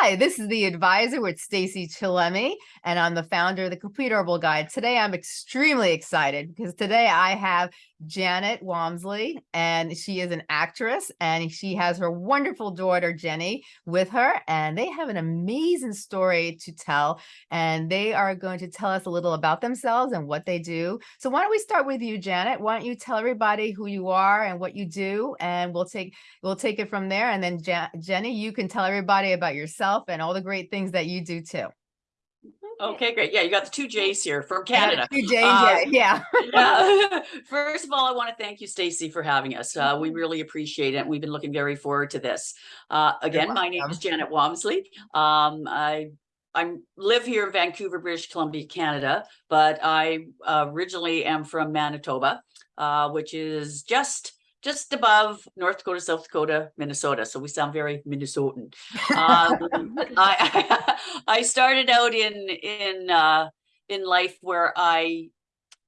Hi, this is the advisor with Stacey Chillemi, and I'm the founder of the Complete Herbal Guide. Today, I'm extremely excited because today I have Janet Walmsley, and she is an actress, and she has her wonderful daughter, Jenny, with her, and they have an amazing story to tell, and they are going to tell us a little about themselves and what they do. So why don't we start with you, Janet? Why don't you tell everybody who you are and what you do, and we'll take we'll take it from there, and then Jenny, you can tell everybody about yourself and all the great things that you do too. Okay, great. Yeah, you got the two J's here from Canada. Two J's, uh, yeah. yeah. First of all, I want to thank you, Stacey, for having us. Uh, we mm-hmm. really appreciate it. We've been looking very forward to this. Uh, again, my name is Janet Walmsley. Um, I I live here in Vancouver, British Columbia, Canada, but I originally am from Manitoba, uh, which is just just above North Dakota, South Dakota, Minnesota. So we sound very Minnesotan. Um, I, I started out in in uh, in life where I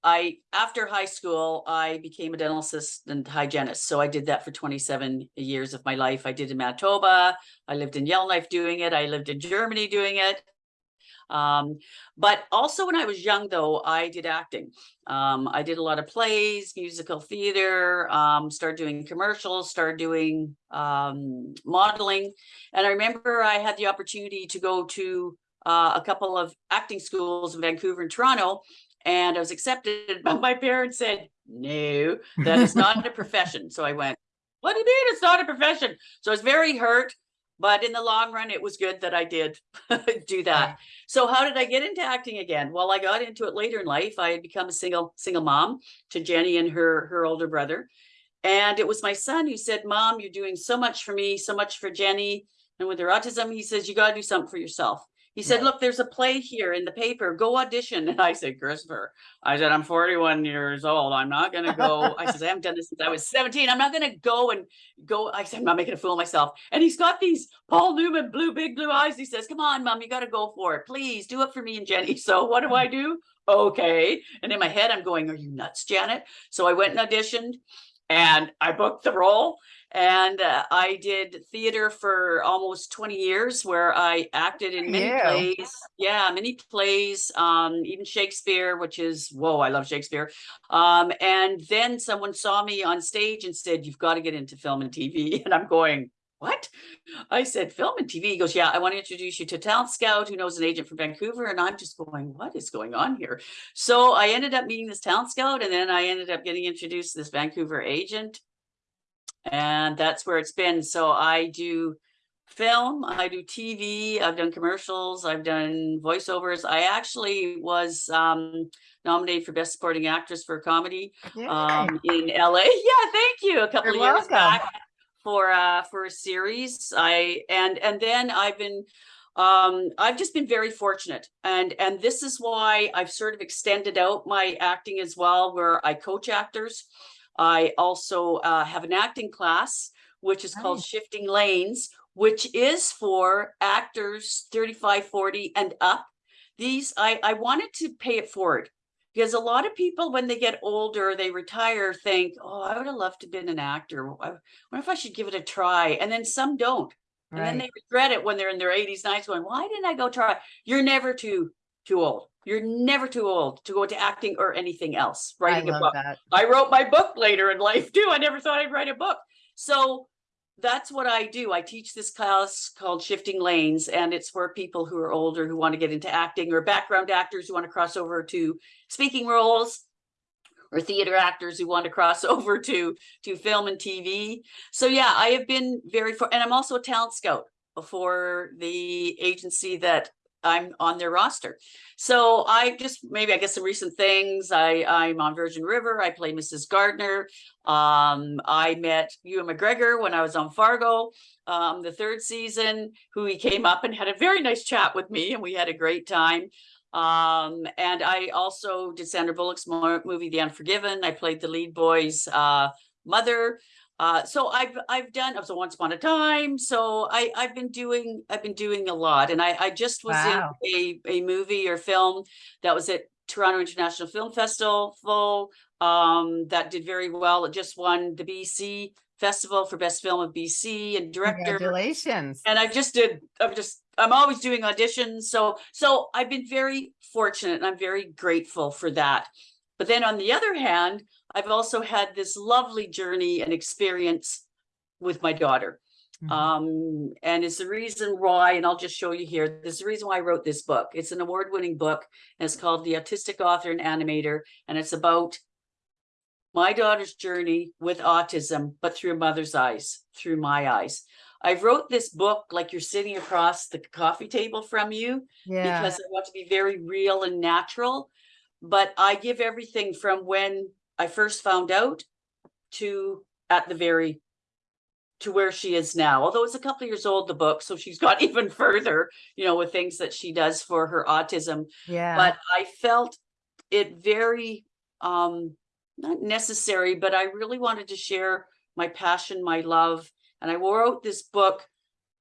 I after high school I became a dental assistant hygienist. So I did that for 27 years of my life. I did in Manitoba. I lived in Yellowknife doing it. I lived in Germany doing it. Um, but also when I was young, though, I did acting. Um, I did a lot of plays, musical theater, um, started doing commercials, started doing um, modeling. And I remember I had the opportunity to go to uh, a couple of acting schools in Vancouver and Toronto. And I was accepted, but my parents said, no, that is not a profession. So I went, what do you mean it's not a profession? So I was very hurt but in the long run, it was good that I did do that. So how did I get into acting again? Well, I got into it later in life. I had become a single single mom to Jenny and her her older brother. And it was my son who said, Mom, you're doing so much for me, so much for Jenny. And with her autism, he says, you got to do something for yourself. He said, look, there's a play here in the paper. Go audition. And I said, Christopher, I said, I'm 41 years old. I'm not going to go. I said, I haven't done this since I was 17. I'm not going to go and go. I said, I'm not making a fool of myself. And he's got these Paul Newman blue, big blue eyes. He says, come on, mom, you got to go for it. Please do it for me and Jenny. So what do I do? Okay. And in my head, I'm going, are you nuts, Janet? So I went and auditioned and I booked the role and uh, I did theater for almost 20 years where I acted in many yeah. plays. Yeah, many plays, um, even Shakespeare, which is, whoa, I love Shakespeare. Um, and then someone saw me on stage and said, you've got to get into film and TV. And I'm going, what? I said, film and TV. He goes, yeah, I want to introduce you to Talent Scout, who knows an agent from Vancouver. And I'm just going, what is going on here? So I ended up meeting this Talent Scout, and then I ended up getting introduced to this Vancouver agent and that's where it's been. So I do film, I do TV, I've done commercials, I've done voiceovers. I actually was um, nominated for Best Supporting Actress for a comedy um, in LA. Yeah, thank you. A couple You're of years welcome. back for uh, for a series. I and and then I've been um i've just been very fortunate and and this is why i've sort of extended out my acting as well where i coach actors I also uh, have an acting class, which is nice. called Shifting Lanes, which is for actors 35, 40 and up. These, I, I wanted to pay it forward because a lot of people, when they get older, they retire, think, oh, I would have loved to have been an actor. I wonder if I should give it a try. And then some don't. And then they regret it when they're in their 80s, 90s going, why didn't I go try? You're never too, too old. You're never too old to go into acting or anything else. Writing a book. That. I wrote my book later in life too. I never thought I'd write a book. So that's what I do. I teach this class called Shifting Lanes, and it's for people who are older who want to get into acting or background actors who want to cross over to speaking roles or theater actors who want to cross over to to film and TV. So yeah, I have been very for and I'm also a talent scout for the agency that I'm on their roster. So I just maybe I guess some recent things. I I'm on Virgin River. I play Mrs. Gardner. Um, I met Ewan McGregor when I was on Fargo, um, the third season, who he came up and had a very nice chat with me, and we had a great time. Um, and I also did Sandra Bullock's movie The Unforgiven. I played the lead boy's uh, mother. Uh, so I've I've done so once upon a time. So I I've been doing I've been doing a lot, and I I just was wow. in a a movie or film that was at Toronto International Film Festival um, that did very well. It just won the BC Festival for Best Film of BC and Director. Congratulations. And I just did, I'm just, I'm always doing auditions. So, so I've been very fortunate and I'm very grateful for that. But then on the other hand, I've also had this lovely journey and experience with my daughter. Mhm. Um, and it's the reason why, and I'll just show you here, this is the reason why I wrote this book. It's an award-winning book and it's called The Autistic Author and Animator. And it's about my daughter's journey with autism, but through a mother's eyes, through my eyes. I wrote this book like you're sitting across the coffee table from you Yeah, because I want to be very real and natural. But I give everything from when I first found out to at the very to where she is now. Although it's a couple of years old, the book, so she's got even further, you know, with things that she does for her autism yeah. but I felt it very um not necessary, but I really wanted to share my passion, my love, and I wrote this book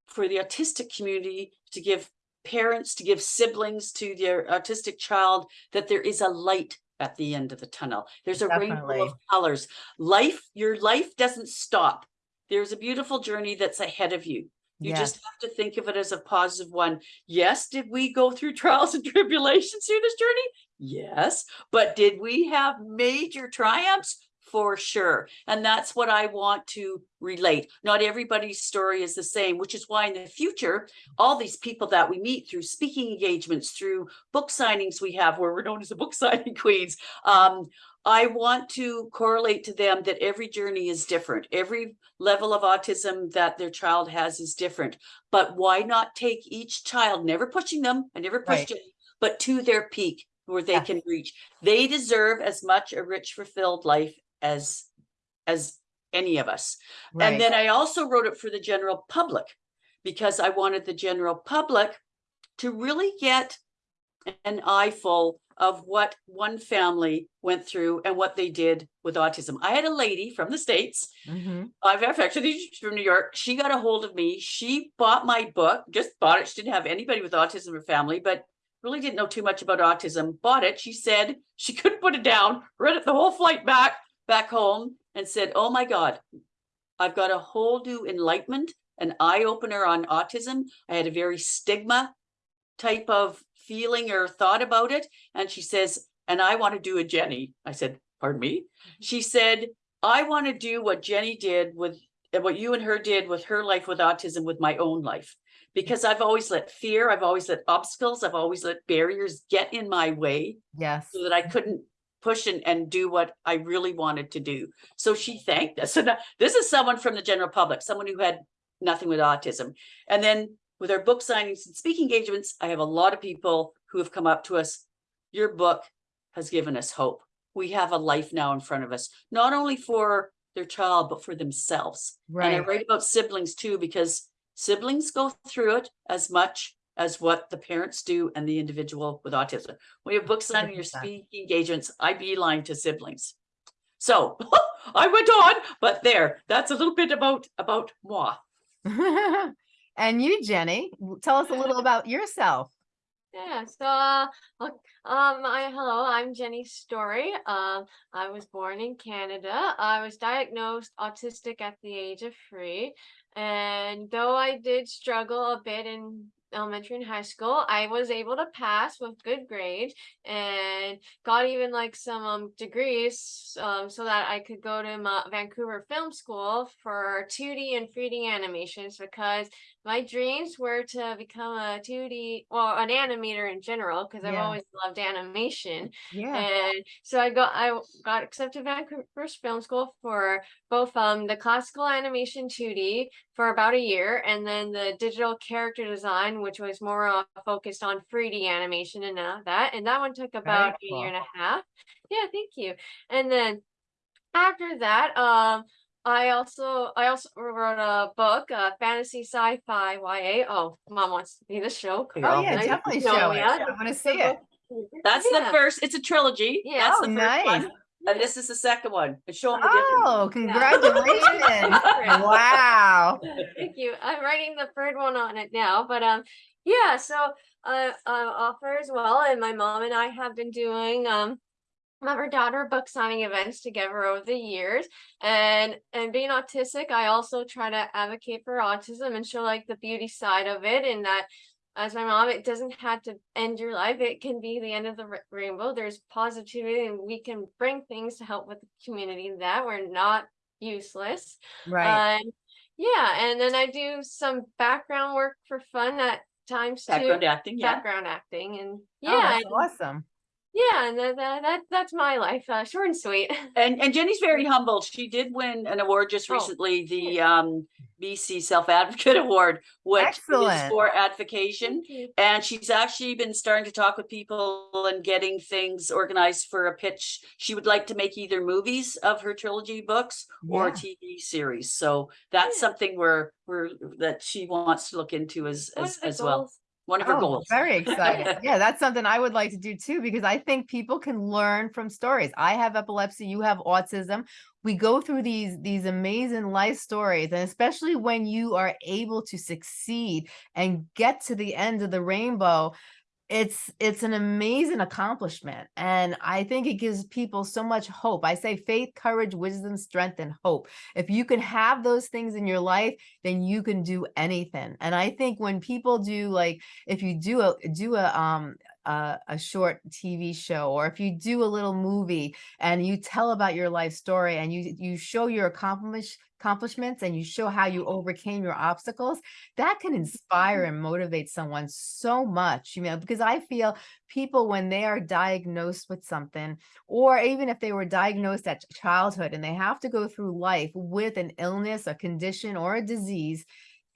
for the autistic community to give parents, to give siblings to their autistic child that there is a light at the end of the tunnel. There's a rainbow of colors. Life, your life doesn't stop. There's a beautiful journey that's ahead of you. You Yes. just have to think of it as a positive one. Yes, did we go through trials and tribulations through this journey? Yes, but did we have major triumphs? For sure. And that's what I want to relate. Not everybody's story is the same, which is why in the future, all these people that we meet through speaking engagements, through book signings we have where we're known as the book signing queens, um, I want to correlate to them that every journey is different. Every level of autism that their child has is different. But why not take each child, never pushing them, I never Right. it, but to their peak where they Yes. can reach. They deserve as much a rich, fulfilled life as as any of us. Right. And then I also wrote it for the general public because I wanted the general public to really get an eyeful of what one family went through and what they did with autism. I had a lady from the States Mhm. I've actually from New York. She got a hold of me. She bought my book, just bought it. She didn't have anybody with autism in her family, but really didn't know too much about autism. Bought it. She said she couldn't put it down, read it the whole flight back, back home, and said, Oh my God, I've got a whole new enlightenment, an eye opener on autism. I had a very stigma type of feeling or thought about it. And she says, and I want to do a Jenny. I said, pardon me. Mm-hmm. She said, I want to do what Jenny did with what you and her did with her life with autism with my own life. Because I've always let fear, I've always let obstacles, I've always let barriers get in my way Yes. so that I couldn't push and, and do what I really wanted to do. So she thanked us. So now, this is someone from the general public, someone who had nothing with autism. And then with our book signings and speaking engagements, I have a lot of people who have come up to us. Your book has given us hope. We have a life now in front of us, not only for their child, but for themselves. Right. And I write about siblings too, because siblings go through it as much as what the parents do and the individual with autism. When you have book signing your speaking engagements, I beeline to siblings. So I went on, but there, that's a little bit about, about moi. and you, Jenny, tell us a little about yourself. Yeah, so uh, um, I, hello, I'm Jenny Story. Um, I was born in Canada. I was diagnosed autistic at the age of three, and though I did struggle a bit in elementary and high school, I was able to pass with good grades and got even like some um, degrees um, so that I could go to my Vancouver Film School for 2D and 3D animations because my dreams were to become a 2D well an animator in general because I've Yeah. always loved animation Yeah. and so I got I got accepted Vancouver Film School for both um the classical animation 2D for about a year and then the digital character design which was more uh, focused on 3D animation and uh, that and that one took about a year and a half yeah thank you and then after that um I also I also wrote a book, uh, fantasy sci-fi YA. Oh, mom wants to see the show. Oh, Oh yeah, nice. definitely No, show it. I want to see it. That's Yeah. the first, it's a trilogy. Yeah. That's Oh, the first one. And this is the second one. And show them the. Oh, congratulations. Wow. Thank you. I'm writing the third one on it now, but um, yeah. So uh, uh, offer as well, and my mom and I have been doing um mother daughter book signing events together over the years and and being autistic i also try to advocate for autism and show like the beauty side of it and that as my mom it doesn't have to end your life it can be the end of the rainbow there's positivity and we can bring things to help with the community that we're not useless Right. um, yeah and then i do some background work for fun at times too Background acting, yeah. background acting and Oh, yeah that's and- awesome. Yeah and that, that, that that's my life uh, short and sweet And and Jenny's very humble. She did win an award just Oh, recently, the um BC Self Advocate Award, which is for advocation. Thank. And she's actually been starting to talk with people and getting things organized for a pitch. She would like to make either movies of her trilogy books or a TV series. So that's Yeah. something we're we're that she wants to look into as as as well. One of her Oh, goals. Very excited. Yeah, that's something I would like to do too, because I think people can learn from stories. I have epilepsy, you have autism. We go through these these amazing life stories, and especially when you are able to succeed and get to the end of the rainbow, it's it's an amazing accomplishment and i think it gives people so much hope. I say faith courage wisdom strength and hope. If you can have those things in your life then you can do anything and i think when people do like if you do a do a um a, a short tv show or if you do a little movie and you tell about your life story and you you show your accomplish accomplishments and you show how you overcame your obstacles that can inspire mm-hmm. and motivate someone so much you know because i feel people when they are diagnosed with something or even if they were diagnosed at childhood and they have to go through life with an illness a condition or a disease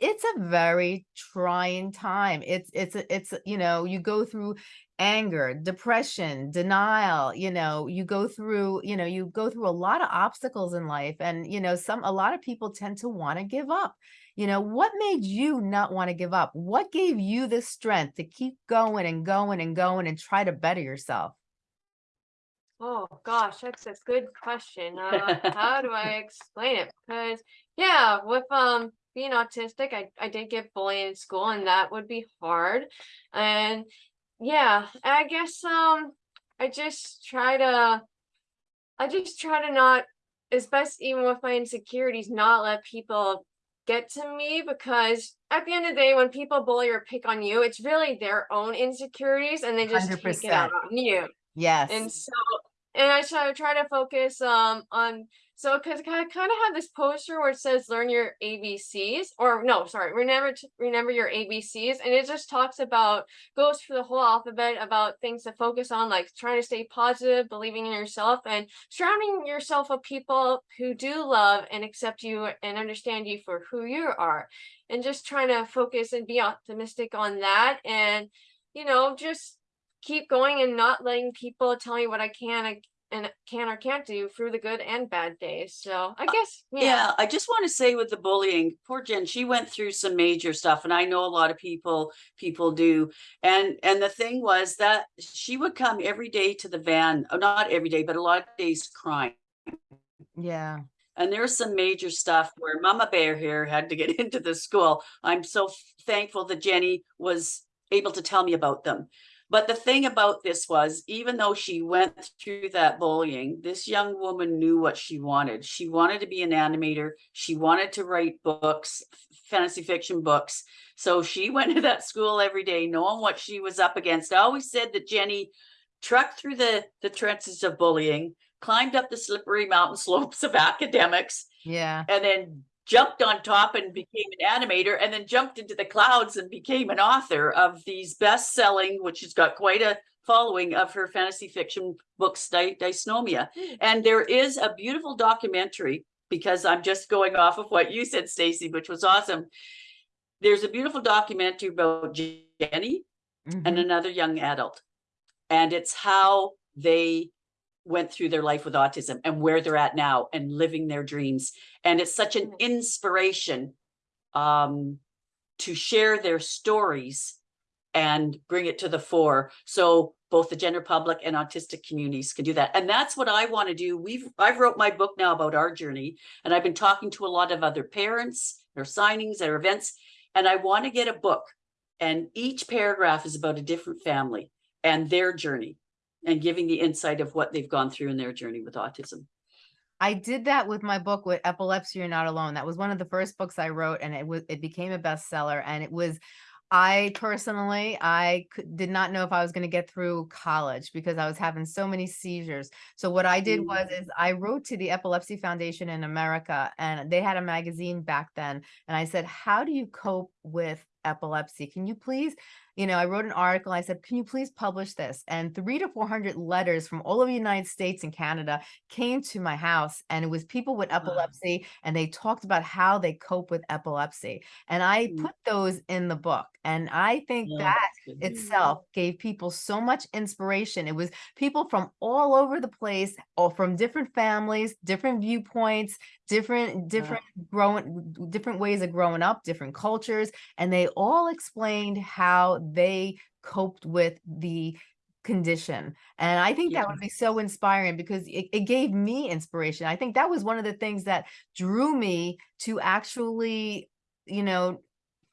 it's a very trying time it's it's it's you know you go through anger depression denial you know you go through you know you go through a lot of obstacles in life and you know some a lot of people tend to want to give up you know, what made you not want to give up? What gave you the strength to keep going and going and going and try to better yourself? Oh gosh, that's a good question. Uh, how do I explain it? Because yeah, with um being autistic, I I did get bullied in school, and that would be hard. And yeah, I guess um I just try to I just try to not, as best even with my insecurities, not let people get to me because at the end of the day, when people bully or pick on you, it's really their own insecurities, and they just take it out on you. Yes. And so, and I try try to focus um on so because I kind of have this poster where it says learn your ABCs or no, sorry, remember to remember your ABCs, and it just talks about goes through the whole alphabet about things to focus on, like trying to stay positive, believing in yourself, and surrounding yourself with people who do love and accept you and understand you for who you are, and just trying to focus and be optimistic on that, and you know just keep going and not letting people tell me what I can and- and can or can't do through the good and bad days. So I guess yeah. Yeah, I just want to say with the bullying, poor Jen, she went through some major stuff and I know a lot of people, people do. And, and the thing was that she would come every day to the van, uh, not every day, but a lot of days crying. yeah. And there's some major stuff where Mama Bear here had to get into the school. I'm so thankful that Jenny was able to tell me about them. But the thing about this was, even though she went through that bullying, this young woman knew what she wanted. She wanted to be an animator. She wanted to write books, fantasy fiction books. So she went to that school every day, knowing what she was up against. I always said that Jenny trucked through the, the trenches of bullying, climbed up the slippery mountain slopes of academics, Yeah. and then jumped on top and became an animator and then jumped into the clouds and became an author of these best-selling which has got quite a following of her fantasy fiction books Dy- dysnomia Hmm. and there is a beautiful documentary because i'm just going off of what you said stacey which was awesome there's a beautiful documentary about jenny and Mhm. another young adult. And it's how they went through their life with autism and where they're at now and living their dreams. And it's such an Mhm. inspiration um, to share their stories and bring it to the fore. So both the general public and autistic communities can do that. And that's what I want to do. We've I've wrote my book now about our journey, and I've been talking to a lot of other parents, their signings, their events, and I want to get a book and each paragraph is about a different family and their journey and giving the insight of what they've gone through in their journey with autism. I did that with my book with epilepsy you're not alone. That was one of the first books I wrote and it was it became a bestseller and it was I personally I could, did not know if I was going to get through college because I was having so many seizures. So what I did mm. was is I wrote to the Epilepsy Foundation in America and they had a magazine back then and I said, "How do you cope with epilepsy? Can you please you know, I wrote an article. I said, can you please publish this? And three to 400 letters from all over the United States and Canada came to my house. And it was people with epilepsy and they talked about how they cope with epilepsy. And I Mm. put those in the book. And I think Oh, that itself gave people so much inspiration. It was people from all over the place, or from different families, different viewpoints, different, different growing, different ways of growing up, different cultures, and they all explained how they coped with the condition. And I think that would be so inspiring because it, it gave me inspiration. I think that was one of the things that drew me to actually, you know,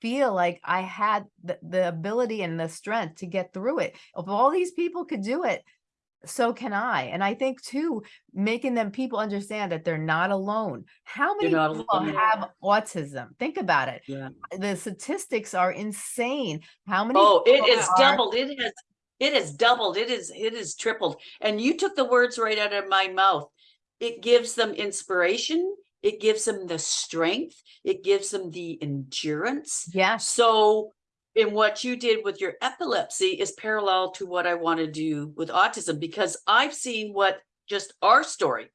feel like I had the, the ability and the strength to get through it. If all these people could do it, so can I. And I think too, making them people understand that they're not alone. How many people alone. have autism? Think about it. Yeah. The statistics are insane. How many? Oh, it is are- doubled. It has, it has doubled. It is, it is tripled. And you took the words right out of my mouth. It gives them inspiration. It gives them the strength. It gives them the endurance. Yeah. So in what you did with your epilepsy is parallel to what I want to do with autism because I've seen what just our story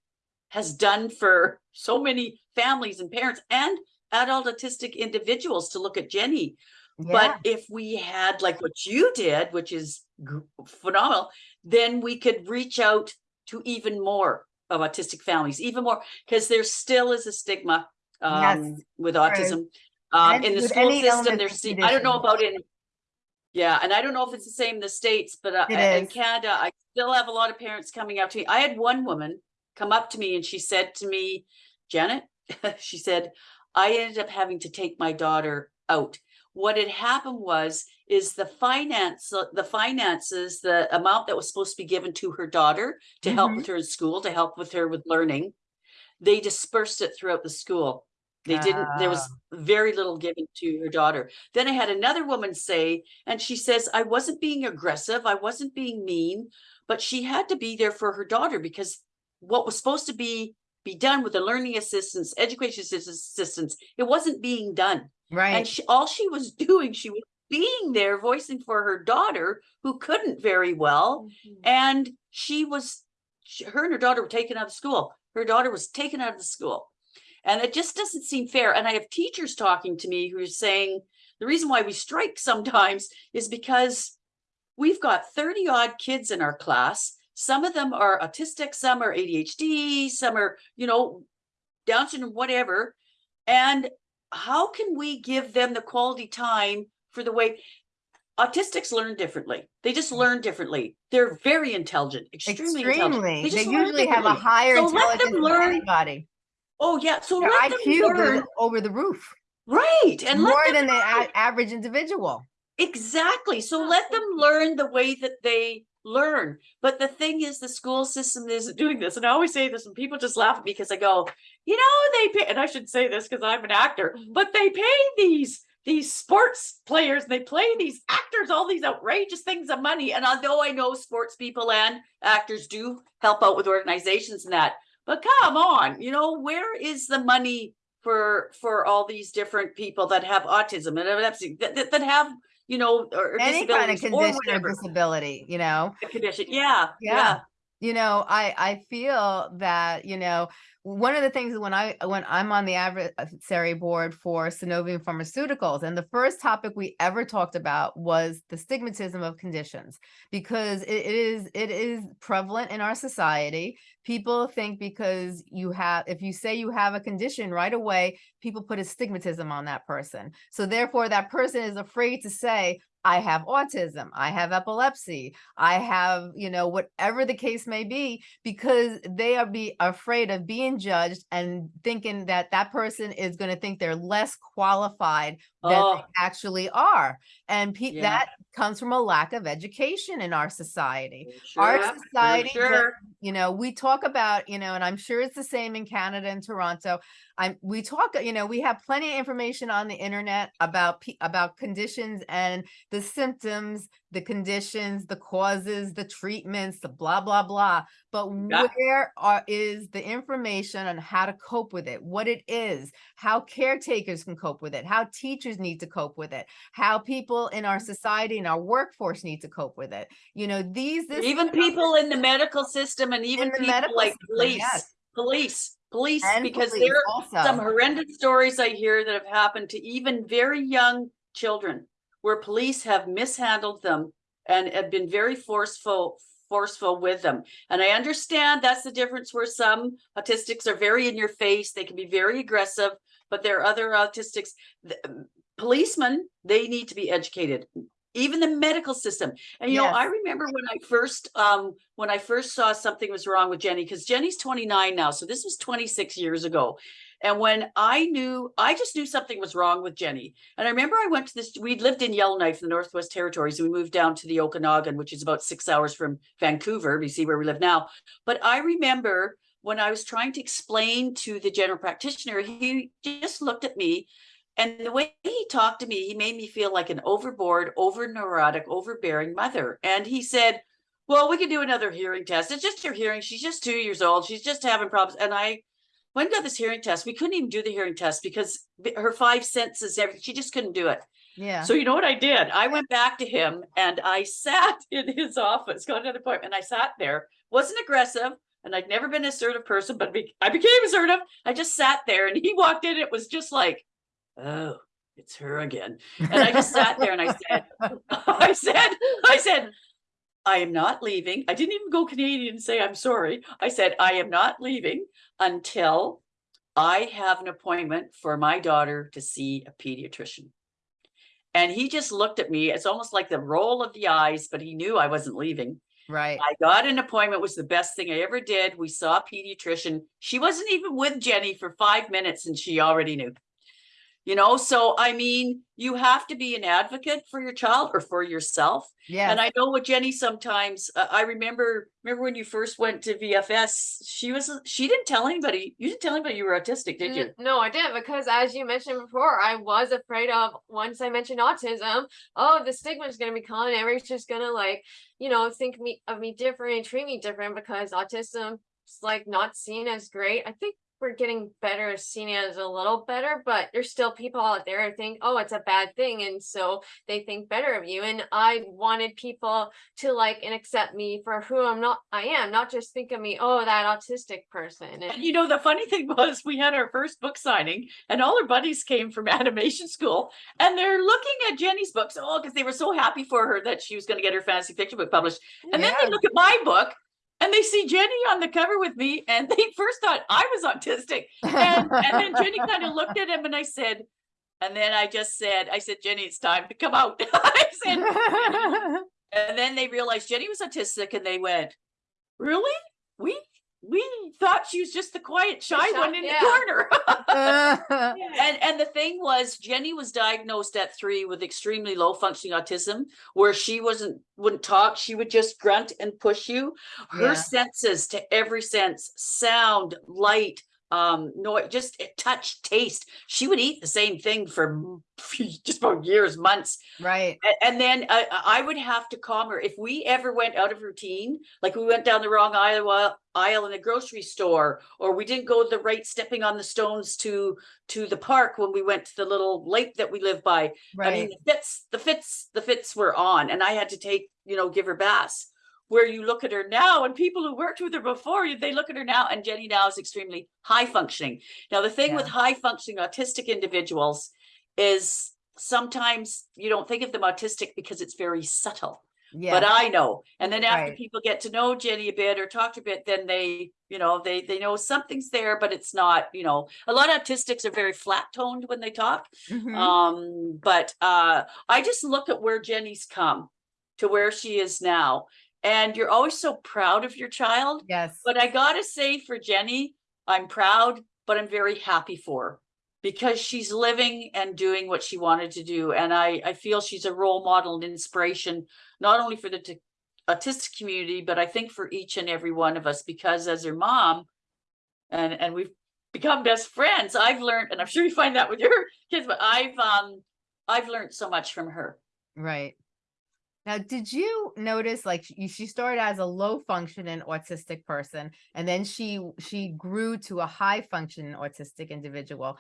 has done for so many families and parents and adult autistic individuals to look at Jenny Yeah. but if we had like what you did, which is phenomenal, then we could reach out to even more of autistic families, even more, because there still is a stigma Yes, um, with there autism. Um, in the school system, there's, I don't know about in, yeah, and I don't know if it's the same in the States, but uh, in. Canada, I still have a lot of parents coming up to me. I had one woman come up to me and she said to me, Janet, she said, I ended up having to take my daughter out. What had happened was, is the finance, uh, the finances, the amount that was supposed to be given to her daughter to help Mhm. with her in school, to help with her with learning, they dispersed it throughout the school. They didn't, there was very little given to her daughter. Then I had another woman say, and she says, I wasn't being aggressive, I wasn't being mean, but she had to be there for her daughter because what was supposed to be be done with the learning assistance, education assistance, it wasn't being done. And Right. she, all she was doing, she was being there voicing for her daughter who couldn't very well. Mhm. And she was, she, her and her daughter were taken out of school. Her daughter was taken out of the school. And it just doesn't seem fair. And I have teachers talking to me who are saying the reason why we strike sometimes is because we've got 30 odd kids in our class. Some of them are autistic, some are ADHD, some are, you know, Down syndrome, whatever. And how can we give them the quality time for the way autistics learn differently? They just mm. learn differently. They're very intelligent, extremely, intelligent. Extremely. They usually have a differently. higher So let them intelligence than learn- anybody. Oh, yeah. So Their let them IQ learn. over the roof. Right. And More than the learn. a- average individual. Exactly. So let them learn the way that they learn. But the thing is, the school system isn't doing this. And I always say this, and people just laugh at me because I go, you know, they pay, and I should say this because I'm an actor, but they pay these these sports players, and they play these actors all these outrageous things of money. And although I know sports people and actors do help out with organizations and that, but come on, you know, where is the money for for all these different people that have autism and that, that, have you know or, Any kind of or condition or disability, you know? condition yeah Yeah. yeah you know i i feel that you know one of the things when i when i'm on the adversary board for Sunovion pharmaceuticals and the first topic we ever talked about was the stigmatism of conditions because it, is it is prevalent in our society. People think because you have if you say you have a condition right away people put a stigmatism on that person. So therefore that person is afraid to say I have autism, I have epilepsy, I have, you know, whatever the case may be, because they are be afraid of being judged and thinking that that person is going to think they're less qualified than they Oh, actually are. And Yeah. that comes from a lack of education in our society. Our sure, for society, sure. you know, we talk about, you know, and I'm sure it's the same in Canada and Toronto. I'm, we talk, you know, we have plenty of information on the internet about, about conditions and the symptoms, the conditions, the causes, the treatments, the blah, blah, blah. But Yeah. where are, is the information on how to cope with it, what it is, how caretakers can cope with it, how teachers need to cope with it, how people in our mm-hmm. society and our workforce need to cope with it. You know, these, this. Even people in the medical system and even people like system, police, yes. police, police, and because police there are some horrendous stories I hear that have happened to even very young children where police have mishandled them and have been very forceful forceful with them. And I understand that's the difference where some autistics are very in your face, they can be very aggressive, but there are other autistics th- um, policemen, they need to be educated. Even the medical system. And you know, I remember when I first um when I first saw something was wrong with Jenny, because Jenny's 29 now, so this was 26 years ago. And when I knew, I just knew something was wrong with Jenny. And I remember I went to this, we'd lived in Yellowknife the Northwest Territories, and we moved down to the Okanagan, which is about six hours from Vancouver, BC, where we live now. But I remember when I was trying to explain to the general practitioner, he just looked at me. And the way he talked to me, he made me feel like an overboard, over neurotic, overbearing mother. And he said, well, we can do another hearing test. It's just your hearing. She's just two years old. She's just having problems. And I and got this hearing test. We couldn't even do the hearing test because her five senses, everything, she just couldn't do it. Yeah. So you know what I did? I went back to him and I sat in his office, got another appointment. I sat there, wasn't aggressive, and I'd never been an assertive person, but be- I became assertive. I just sat there and he walked in. It was just like, oh, it's her again. And I just sat there and I said, I said, I said, I am not leaving. I didn't even go Canadian and say I'm sorry. I said, I am not leaving until I have an appointment for my daughter to see a pediatrician. And he just looked at me. It's almost like the roll of the eyes, but he knew I wasn't leaving. Right. I got an appointment, was the best thing I ever did. We saw a pediatrician. She wasn't even with Jenny for five minutes and she already knew. You know, so I mean, you have to be an advocate for your child or for yourself. Yeah. And I know with Jenny sometimes, uh, I remember, remember when you first went to VFS, she was, she didn't tell anybody, you didn't tell anybody you were autistic, did you? No, I didn't because as you mentioned before, I was afraid of once I mentioned autism, oh, the stigma is gonna be coming. Everybody's just gonna like, you know, think me of me different and treat me different because autism is like not seen as great. I think we're getting better at seeing it as a little better, but there's still people out there who think, oh, it's a bad thing, and so they think better of you. And I wanted people to like and accept me for who I'm not. I am not just think of me, oh, that autistic person. And And you know, the funny thing was we had our first book signing and all our buddies came from animation school and they're looking at Jenny's books. Oh, because they were so happy for her that she was going to get her fantasy fiction book published. And then they look at my book and they see Jenny on the cover with me and they first thought I was autistic. And, and then Jenny kind of looked at him and I said, and then I just said, I said, Jenny, it's time to come out. I said, and then they realized Jenny was autistic and they went, really? We, we thought she was just the quiet, shy shy- one in yeah. the corner. And and the thing was, Jenny was diagnosed at three with extremely low functioning autism, where she wasn't wouldn't talk. She would just grunt and push you. Her Yeah. senses to every sense, sound, light, um, noise, just eh, touch, taste. She would eat the same thing for just about years, months. Right. And then I, I would have to calm her. If we ever went out of routine, like we went down the wrong aisle, aisle in the grocery store, or we didn't go the right stepping on the stones to, to the park when we went to the little lake that we live by. I mean, the fits, the fits, the fits were on and I had to take, you know, give her baths. Where you look at her now and people who worked with her before, they look at her now and Jenny now is extremely high functioning. Now, the thing with high functioning autistic individuals is sometimes you don't think of them autistic because it's very subtle. yeah. But I know. And then after Right. people get to know Jenny a bit or talk to a bit, then they, you know, they they know something's there, but it's not, you know, a lot of autistics are very flat toned when they talk. Mhm. Um, but uh I just look at where Jenny's come to where she is now. And you're always so proud of your child. Yes. But I gotta say for Jenny, I'm proud, but I'm very happy for her. because she's living and doing what she wanted to do. And I, I feel she's a role model and inspiration, not only for the autistic community, but I think for each and every one of us, because as her mom, and, and we've become best friends, I've learned, and I'm sure you find that with your kids, but I've, um, I've learned so much from her. Right. Now, did you notice like she, started as a low functioning autistic person and then she she grew to a high functioning autistic individual?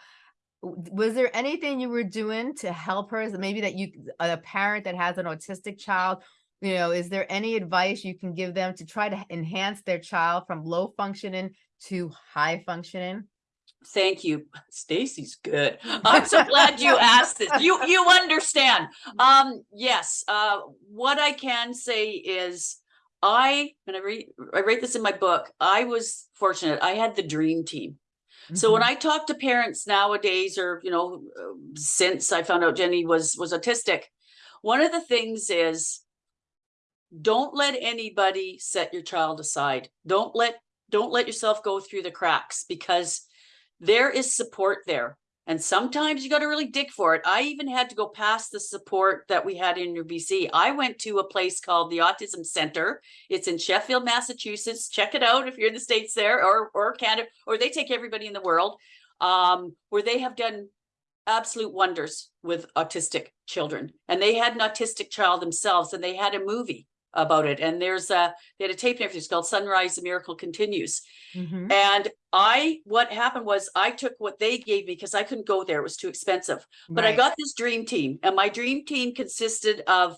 Was there anything you were doing to help her? Maybe that you a parent that has an autistic child, you know, is there any advice you can give them to try to enhance their child from low functioning to high functioning? Thank you. Stacey's good. I'm so glad you asked this. You, you understand. Um, yes, uh, what I can say is I, and I read, I write this in my book, I was fortunate. I had the dream team. So when Mhm. I talk to parents nowadays, or, you know, since I found out Jenny was, was autistic, one of the things is don't let anybody set your child aside. Don't let, don't let yourself go through the cracks because there is support there. And sometimes you got to really dig for it. I even had to go past the support that we had in New BC. I went to a place called the Autism Center. It's in Sheffield, Massachusetts. Check it out if you're in the States there or, or Canada, or they take everybody in the world, um, where they have done absolute wonders with autistic children. And they had an autistic child themselves and they had a movie about it. And there's a, they had a tape and everything. It's called Son-Rise, the Miracle Continues. Mhm. And I, what happened was I took what they gave me because I couldn't go there. It was too expensive. But I got this dream team and my dream team consisted of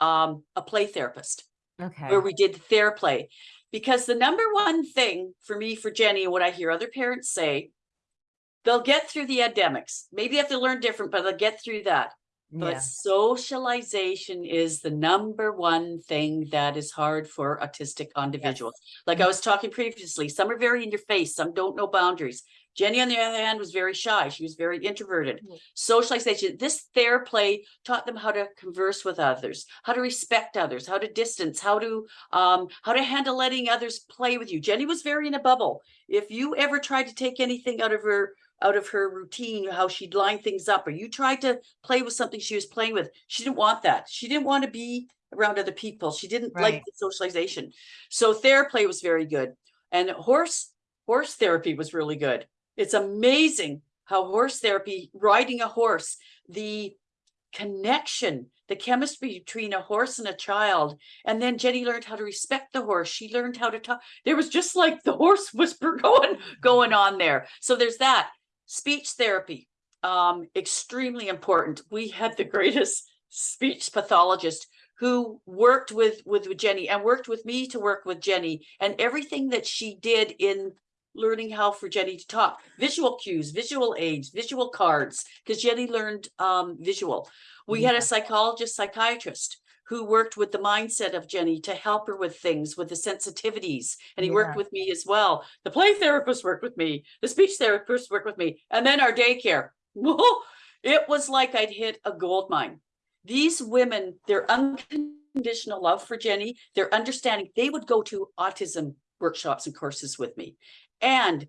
um, a play therapist Okay. where we did Theraplay. Because the number one thing for me, for Jenny, and what I hear other parents say, they'll get through the academics. Maybe they have to learn different, but they'll get through that. But Yeah. socialization is the number one thing that is hard for autistic individuals. Like I was talking previously, some are very in your face, some don't know boundaries. Jenny, on the other hand, was very shy. She was very introverted. Mhm. Socialization, this Theraplay taught them how to converse with others, how to respect others, how to distance, how to um, how to handle letting others play with you. Jenny was very in a bubble. If you ever tried to take anything out of her out of her routine, how she'd line things up, or you tried to play with something she was playing with. She didn't want that. She didn't want to be around other people. She didn't like the socialization. So Theraplay was very good. And horse horse therapy was really good. It's amazing how horse therapy, riding a horse, the connection, the chemistry between a horse and a child. And then Jenny learned how to respect the horse. She learned how to talk. There was just like the horse whisper going, going on there. So there's that. Speech therapy, um, extremely important. We had the greatest speech pathologist who worked with, with Jenny and worked with me to work with Jenny and everything that she did in learning how for Jenny to talk, visual cues, visual aids, visual cards, because Jenny learned um, visual. We had a psychologist, psychiatrist who worked with the mindset of Jenny to help her with things, with the sensitivities. And he worked with me as well. The play therapist worked with me, the speech therapist worked with me, and then our daycare. It was like I'd hit a gold mine. These women, their unconditional love for Jenny, their understanding, they would go to autism workshops and courses with me. And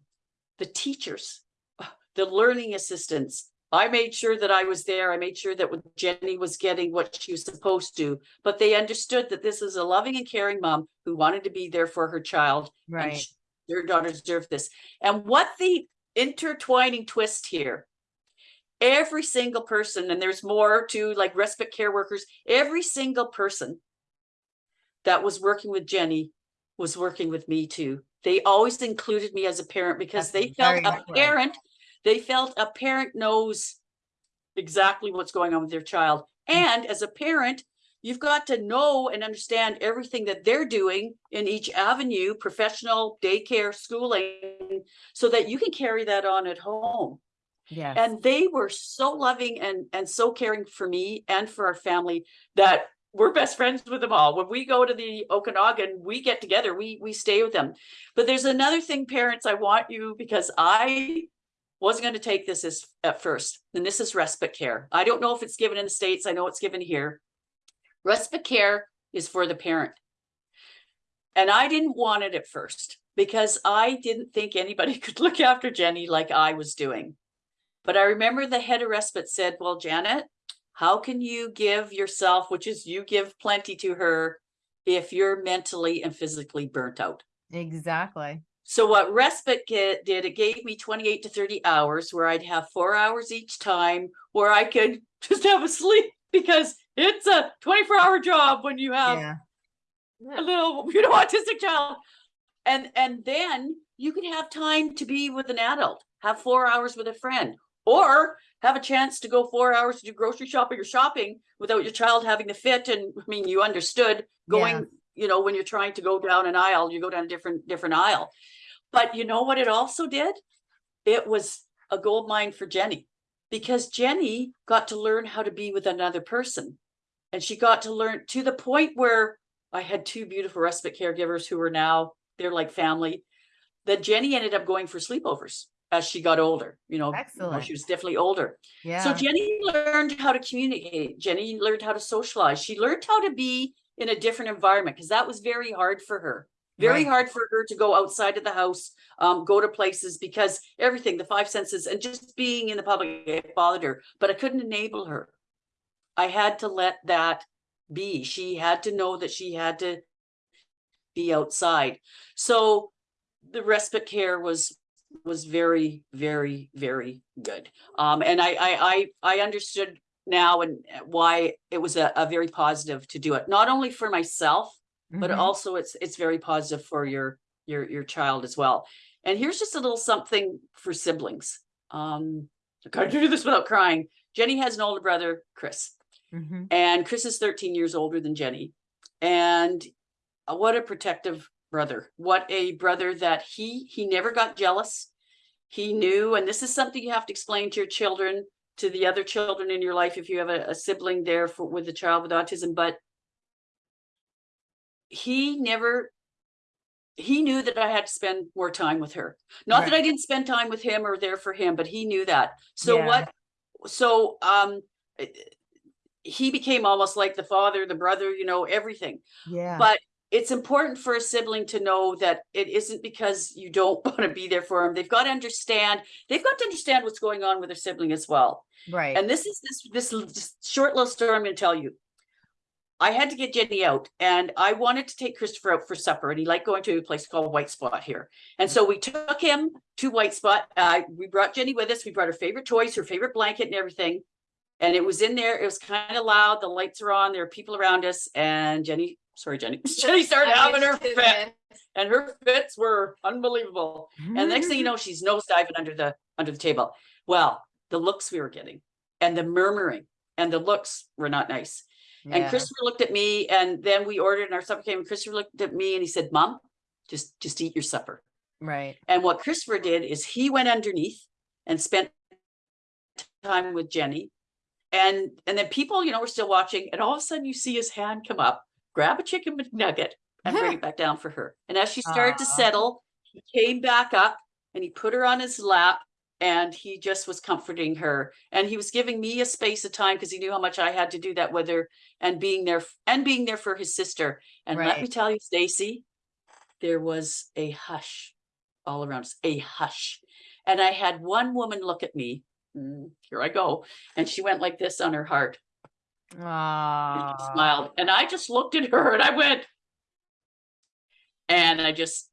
the teachers, the learning assistants, I made sure that I was there. I made sure that Jenny was getting what she was supposed to, but they understood that this is a loving and caring mom who wanted to be there for her child. and Right. sh- Their daughter deserved this. And what the intertwining twist here, every single person, and there's more to like respite care workers, every single person that was working with Jenny was working with me too. They always included me as a parent because That's they felt a parent, they felt a parent knows exactly what's going on with their child. Hmm. And as a parent, you've got to know and understand everything that they're doing in each avenue, professional, daycare, schooling, so that you can carry that on at home. Yes. And they were so loving and and so caring for me and for our family that we're best friends with them all. When we go to the Okanagan, we get together, we we stay with them. But there's another thing, parents, I want you because I wasn't going to take this as at first, and this is respite care. I don't know if it's given in the States. I know it's given here. Respite care is for the parent. And I didn't want it at first because I didn't think anybody could look after Jenny like I was doing. But I remember the head of respite said, well, Janet, how can you give yourself, which is you give plenty to her if you're mentally and physically burnt out? Exactly. So what respite get, did, it gave me twenty-eight to thirty hours where I'd have four hours each time where I could just have a sleep because it's a twenty-four hour job when you have Yeah. a little, you know, autistic child. And, and then you could have time to be with an adult, have four hours with a friend, or have a chance to go four hours to do grocery shopping or shopping without your child having to fit. And I mean, you understood going, you know, when you're trying to go down an aisle, you go down a different, different aisle. But you know what it also did? It was a gold mine for Jenny because Jenny got to learn how to be with another person. And she got to learn to the point where I had two beautiful respite caregivers who are now, they're like family. That Jenny ended up going for sleepovers as she got older, you know, Excellent. she was definitely older. Yeah. So Jenny learned how to communicate. Jenny learned how to socialize. She learned how to be in a different environment because that was very hard for her. Very Right. hard for her to go outside of the house, um, go to places because everything, the five senses and just being in the public it bothered her, but I couldn't enable her. I had to let that be. She had to know that she had to be outside. So the respite care was was very, very, very good. Um, and I, I, I, I understood now and uh, why it was a, a very positive to do it, not only for myself, but Mhm. also it's, it's very positive for your, your, your child as well. And here's just a little something for siblings. Um, I gotta do this without crying. Jenny has an older brother, Chris. Mhm. And Chris is thirteen years older than Jenny. And uh, what a protective brother. What a brother that he, he never got jealous. He knew, and this is something you have to explain to your children, to the other children in your life, if you have a, a sibling there for, with a child with autism, but he never, he knew that I had to spend more time with her. Not that I didn't spend time with him or there for him, but he knew that. So Yeah. what, so, um, he became almost like the father, the brother, you know, everything. Yeah. But it's important for a sibling to know that it isn't because you don't want to be there for them. They've got to understand, they've got to understand what's going on with their sibling as well. Right. And this is this, this short little story I'm going to tell you. I had to get Jenny out and I wanted to take Christopher out for supper and he liked going to a place called White Spot here. And so we took him to White Spot. Uh, we brought Jenny with us. We brought her favorite toys, her favorite blanket and everything. And it was in there. It was kind of loud. The lights are on. There are people around us and Jenny, sorry, Jenny, Jenny started I having her fit and her fits were unbelievable. And the next thing you know, she's nose diving under the, under the table. Well, the looks we were getting and the murmuring and the looks were not nice. And Christopher looked at me and then we ordered and our supper came and Christopher looked at me and he said, Mom, just, just eat your supper. Right. And what Christopher did is he went underneath and spent time with Jenny. And, and then people, you know, were still watching and all of a sudden you see his hand come up, grab a chicken McNugget and bring it back down for her. And as she started to settle, he came back up and he put her on his lap and he just was comforting her. And he was giving me a space of time because he knew how much I had to do that with her and being there and being there for his sister. And let me tell you, Stacey, there was a hush all around us, a hush. And I had one woman look at me, mm, here I go, and she went like this on her heart and she smiled. And I just looked at her and I went, and I just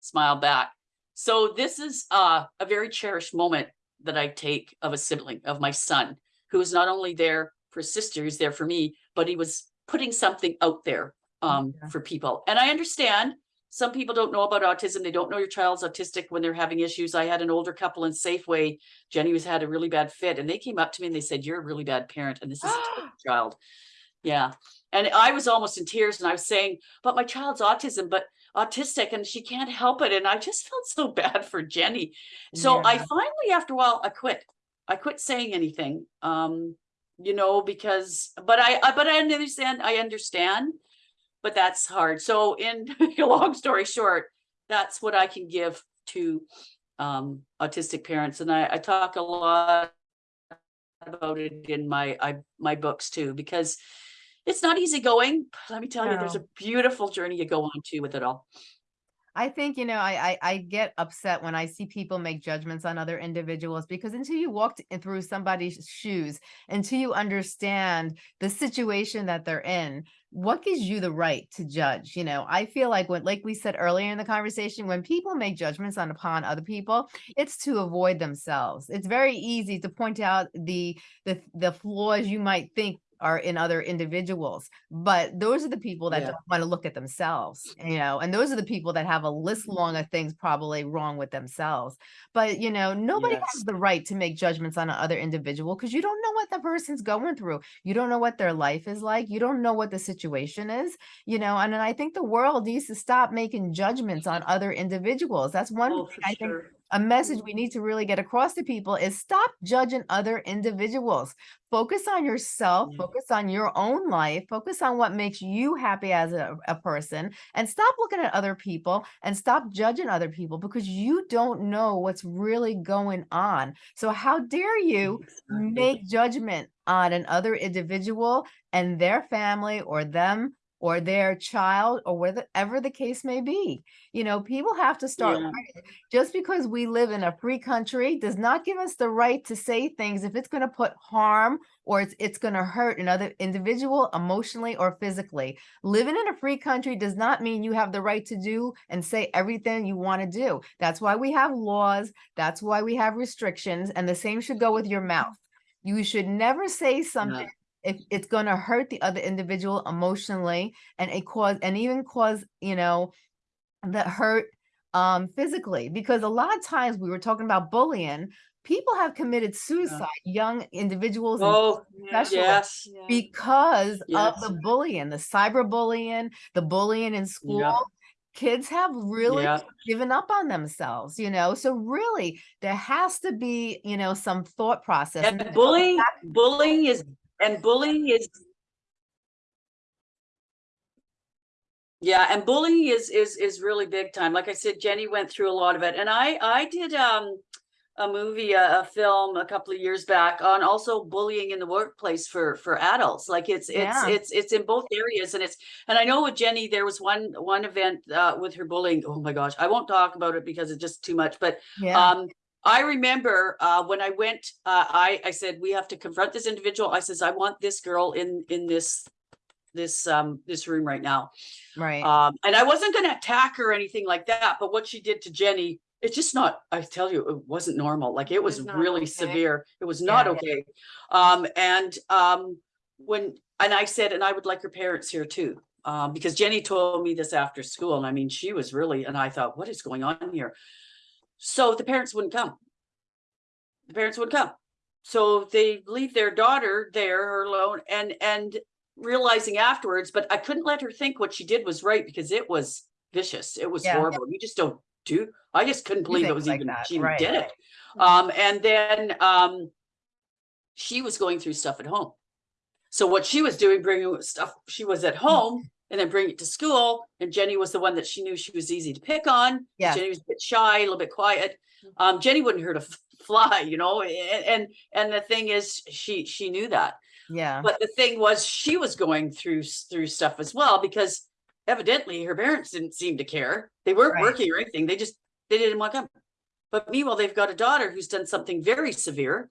smiled back. So this is uh, a very cherished moment that I take of a sibling, of my son, who is not only there for sister, he's there for me, but he was putting something out there um, Yeah. for people. And I understand some people don't know about autism. They don't know your child's autistic when they're having issues. I had an older couple in Safeway. Jenny was had a really bad fit and they came up to me and they said, you're a really bad parent and this is a child. Yeah. And I was almost in tears and I was saying, but my child's autism, but autistic and she can't help it. And I just felt so bad for Jenny. So I finally, after a while, I quit. I quit saying anything. Um, you know, because, but I, I- but I understand, I understand, but that's hard. So in a long story short, that's what I can give to um autistic parents. And I, I talk a lot about it in my, I, my books too, because it's not easy going. Let me tell you, there's a beautiful journey you go on to with it all. I think, you know, I, I I get upset when I see people make judgments on other individuals because until you walked in through somebody's shoes, until you understand the situation that they're in, what gives you the right to judge? You know, I feel like when, like we said earlier in the conversation, when people make judgments on upon other people, it's to avoid themselves. It's very easy to point out the the the flaws you might think are in other individuals, but those are the people that Yeah. don't want to look at themselves, you know, and those are the people that have a list long of things probably wrong with themselves. But, you know, nobody Yes. has the right to make judgments on another individual because you don't know what the person's going through. You don't know what their life is like. You don't know what the situation is, you know, and I think the world needs to stop making judgments on other individuals. That's one Oh, I think sure. A message we mm-hmm. need to really get across to people is stop judging other individuals. Focus on yourself, focus on your own life, focus on what makes you happy as a, a person, and stop looking at other people and stop judging other people because you don't know what's really going on. So, how dare you make judgment on another individual and their family or them or their child or whatever the case may be. You know, people have to start Yeah. Just because we live in a free country does not give us the right to say things if it's going to put harm or it's it's going to hurt another individual emotionally or physically. Living in a free country does not mean you have the right to do and say everything you want to do. That's why we have laws, that's why we have restrictions, and the same should go with your mouth. You should never say something if it's going to hurt the other individual emotionally and it cause and even cause you know that hurt um physically because a lot of times we were talking about bullying people have committed suicide young individuals Oh, especially yes. Yeah. because of the bullying the cyberbullying the bullying in school kids have really Yeah. given up on themselves you know so really there has to be you know some thought process and And that goes bullying, bullying is, and bullying is. Yeah, and bullying is, is, is really big time. Like I said, Jenny went through a lot of it and I, I did, um. A movie, a, a film a couple of years back on also bullying in the workplace for, for adults. Like it's, it's, Yeah. it's, it's in both areas and it's, and I know with Jenny, there was one, one event, uh, with her bullying. Oh my gosh, I won't talk about it because it's just too much, but yeah um, I remember, uh, when I went, uh, I, I said, we have to confront this individual. I says, I want this girl in, in this, this, um, this room right now. right Um, and I wasn't gonna attack her or anything like that, but what she did to Jenny, it's just not, I tell you, it wasn't normal. Like it was was really okay. severe. It was not Yeah. okay. Um, and, um, when, and I said, and I would like her parents here too. Um, because Jenny told me this after school and I mean, she was really, and I thought, what is going on here? So the parents wouldn't come. The parents wouldn't come. So they leave their daughter there alone and, and realizing afterwards, but I couldn't let her think what she did was right because it was vicious. It was Yeah. horrible. You just don't do, I just couldn't believe it was like even, that, she right. did it. Um, and then, um, she was going through stuff at home. So what she was doing, bringing stuff, she was at home and then bring it to school. And Jenny was the one that she knew she was easy to pick on. Yes. Jenny was a bit shy, a little bit quiet. Um, Jenny wouldn't hurt a fly, you know, a- and, and the thing is, she, she knew that. yeah But the thing was, she was going through, through stuff as well, because evidently her parents didn't seem to care. They weren't Right. working or anything. They just, they didn't want to come. But meanwhile, they've got a daughter who's done something very severe.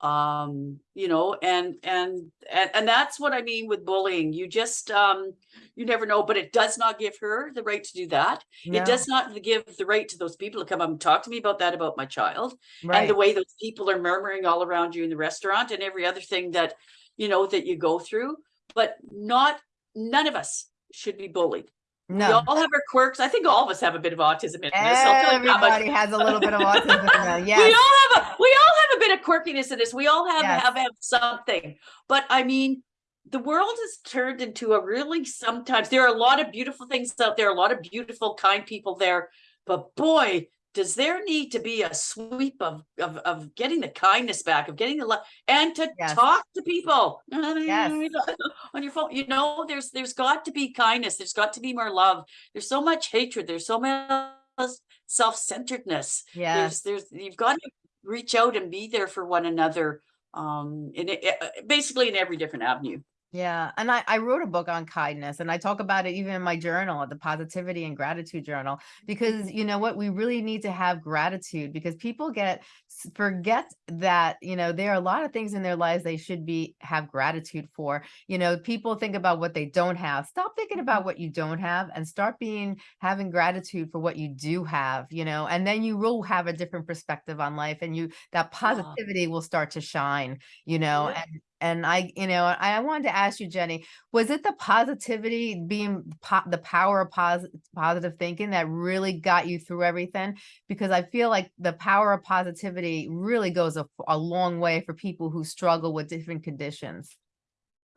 Um, you know, and, and, and, and that's what I mean with bullying. You just, um, you never know, but it does not give her the right to do that. no, It does not give the right to those people to come up and talk to me about that, about my child and the way those people are murmuring all around you in the restaurant and every other thing that you know that you go through but not none of us should be bullied we no all have our quirks. I think all of us have a bit of autism in this I'll tell you that much. everybody has a little bit of autism in them, we all have a we all have a bit of quirkiness in this we all have Yes. have, have something. But i mean the world has turned into a really sometimes there are a lot of beautiful things out there a lot of beautiful kind people there. But boy does there need to be a sweep of of, of getting the kindness back of getting the love and to Yes. talk to people? Yes. on your phone you know there's there's got to be kindness there's got to be more love. There's so much hatred there's so much self-centeredness. Yes. there's there's you've got to reach out and be there for one another um in it, uh, basically in every different avenue Yeah, and I, I wrote a book on kindness and I talk about it even in my journal, the positivity and gratitude journal, because mm-hmm. you know what, we really need to have gratitude because people get forget that, you know, there are a lot of things in their lives they should be have gratitude for. You know, people think about what they don't have. Stop thinking about mm-hmm. what you don't have and start being having gratitude for what you do have, you know, and then you will have a different perspective on life and you that positivity will start to shine, you know, Yeah. and and I, you know, I wanted to ask you, Jenny, was it the positivity being po the power of posi positive thinking that really got you through everything? Because I feel like the power of positivity really goes a, a long way for people who struggle with different conditions.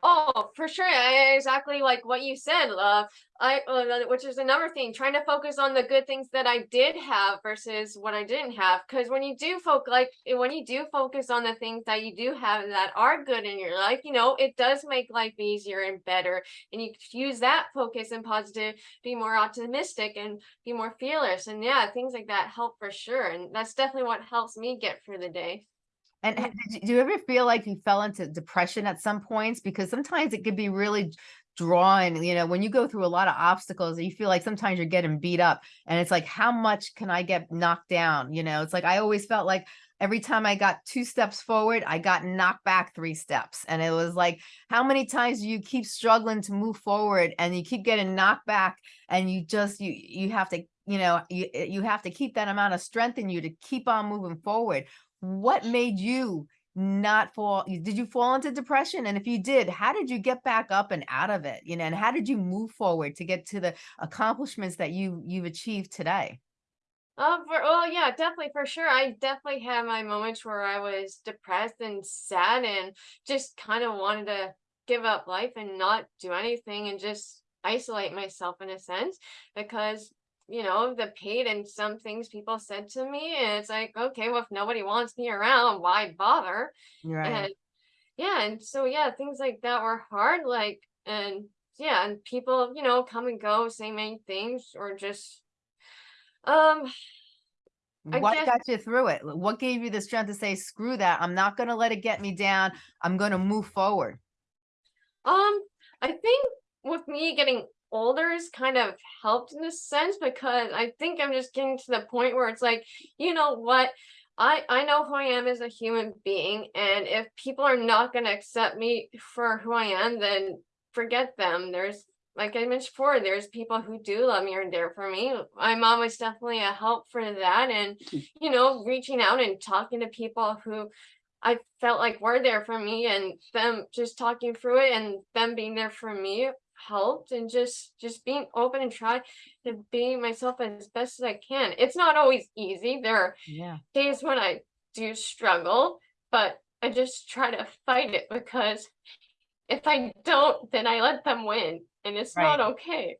Oh, for sure. I, exactly like what you said. Uh, I, uh, which is another thing, trying to focus on the good things that I did have versus what I didn't have. Because when you do focus, like when you do focus on the things that you do have that are good in your life, you know, it does make life easier and better. And you use that focus and positive, be more optimistic and be more fearless. And yeah, things like that help for sure. And that's definitely what helps me get through the day. And do you ever feel like you fell into depression at some points? Because sometimes it could be really drawing, you know, when you go through a lot of obstacles, you feel like sometimes you're getting beat up and it's like, how much can I get knocked down? You know, it's like, I always felt like every time I got two steps forward, I got knocked back three steps. And it was like, how many times do you keep struggling to move forward and you keep getting knocked back and you just, you, you have to, you know, you, you have to keep that amount of strength in you to keep on moving forward what made you not fall did you fall into depression? And if you did how did you get back up and out of it? You know and how did you move forward to get to the accomplishments that you you've achieved today? Um, for oh yeah, definitely for sure. I definitely had my moments where I was depressed and sad and just kind of wanted to give up life and not do anything and just isolate myself in a sense because you know the pain and some things people said to me and it's like okay well if nobody wants me around why bother? Right. And yeah and so yeah things like that were hard like and yeah and people you know come and go say many things or just um I what guess got you through it? What gave you the strength to say screw that i'm not going to let it get me down i'm going to move forward Um, I think with me getting older has kind of helped in a sense because I think I'm just getting to the point where it's like, you know what? I I know who I am as a human being, and if people are not going to accept me for who I am, then forget them. There's like I mentioned before, there's people who do love me or are there for me. My mom was definitely a help for that, and hmm. you know, reaching out and talking to people who I felt like were there for me and them just talking through it and them being there for me helped and just just being open and try to be myself as best as I can. It's not always easy. There are yeah days when I do struggle, but I just try to fight it because if I don't, then I let them win and it's not okay.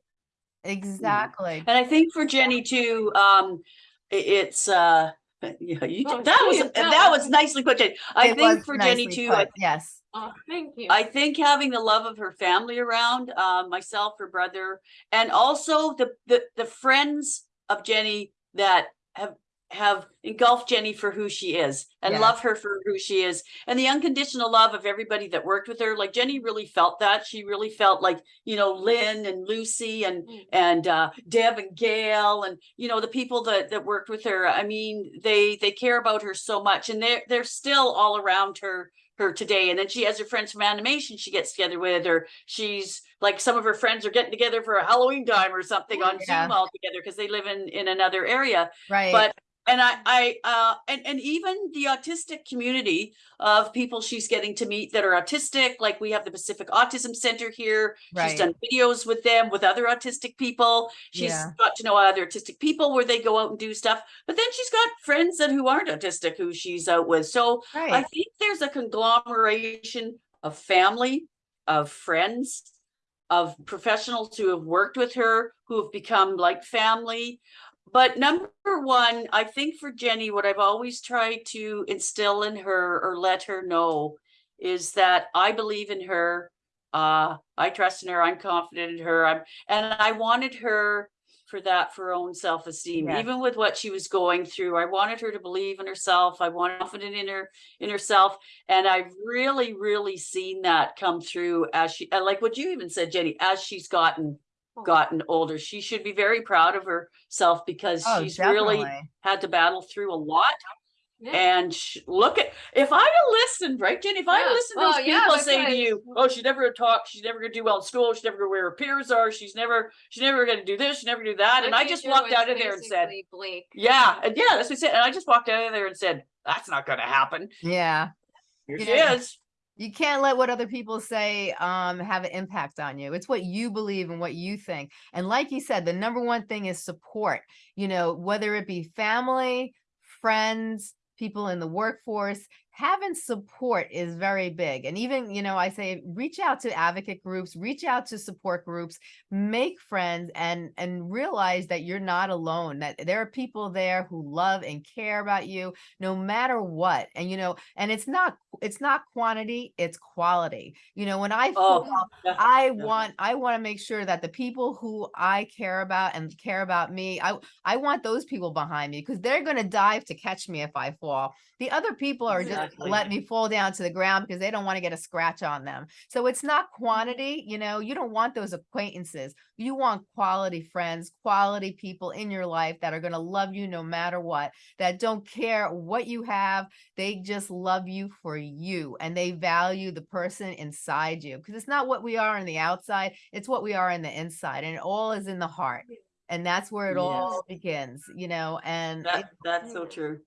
exactly And I think for Jenny too, um, it's, uh, yeah, you, Oh, that was, geez, that was nicely put, Jenny. I It think for Jenny nicely too, I yes Oh, thank you. I think having the love of her family around, uh, myself, her brother, and also the, the, the friends of Jenny that have, have engulfed Jenny for who she is and Yeah. love her for who she is. And the unconditional love of everybody that worked with her, like Jenny really felt that. She really felt like, you know, Lynn and Lucy and, Mm. and, uh, Deb and Gail and, you know, the people that, that worked with her. I mean, they, they care about her so much and they're, they're still all around her her today. And then she has her friends from animation she gets together with, or she's like some of her friends are getting together for a Halloween time or something oh, on Yeah. Zoom all together because they live in in another area. right But and I I uh and and even the autistic community of people she's getting to meet that are autistic, like we have the Pacific Autism Center here. Right. She's done videos with them with other autistic people. She's Yeah. got to know other autistic people where they go out and do stuff. But then she's got friends that who aren't autistic who she's out with. So I think there's a conglomeration of family, of friends, of professionals who have worked with her, who have become like family. But number one, I think for Jenny, what I've always tried to instill in her or let her know is that I believe in her. Uh, I trust in her. I'm confident in her. I'm, and I wanted her for that for her own self-esteem, Yes. even with what she was going through. I wanted her to believe in herself. I wanted confident in her, in herself. And I've really, really seen that come through as she, like what you even said, Jenny, as she's gotten. Gotten older. She should be very proud of herself because Oh, she's really had to battle through a lot. Yeah. And look at, if I'd listened, right, Jenny, if I Yeah. listened to those yeah, people that's saying to you, oh, she's never gonna talk, she's never gonna do well in school, she's never gonna wear her peers are, she's never, she's never gonna do this, she's never do that. My And I just walked out of there and said, Blake. yeah, and yeah, that's what I said. And I just walked out of there and said, that's not gonna happen. Yeah. Here she is. You can't let what other people say um have an impact on you. It's what you believe and what you think. And like you said, the number one thing is support. You know, whether it be family, friends, people in the workforce, having support is very big. And even, you know, I say reach out to advocate groups, reach out to support groups, make friends and and realize that you're not alone, that there are people there who love and care about you no matter what. And you know, and it's not it's not quantity, it's quality. You know, when I Oh, fall I want I want to make sure that the people who I care about and care about me, I I want those people behind me because they're going to dive to catch me if I fall. The other people are just Exactly. let me fall down to the ground because they don't want to get a scratch on them. So it's not mm-hmm. quantity, you know, you don't want those acquaintances. You want quality friends, quality people in your life that are going to love you no matter what, that don't care what you have. They just love you for you and they value the person inside you because it's not what we are on the outside, it's what we are on the inside, and it all is in the heart. And that's where it all begins, you know, and it- that's so true.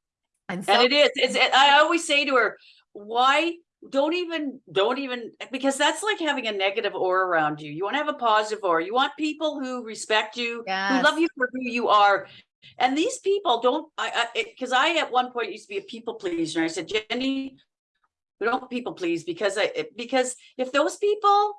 And And it is, it's, it- I always say to her, why, don't even, don't even, because that's like having a negative aura around you. You want to have a positive aura. You want people who respect you, who love you for who you are. And these people don't, I, I, because I at one point used to be a people pleaser. I said, Jenny, we don't people please because I, because if those people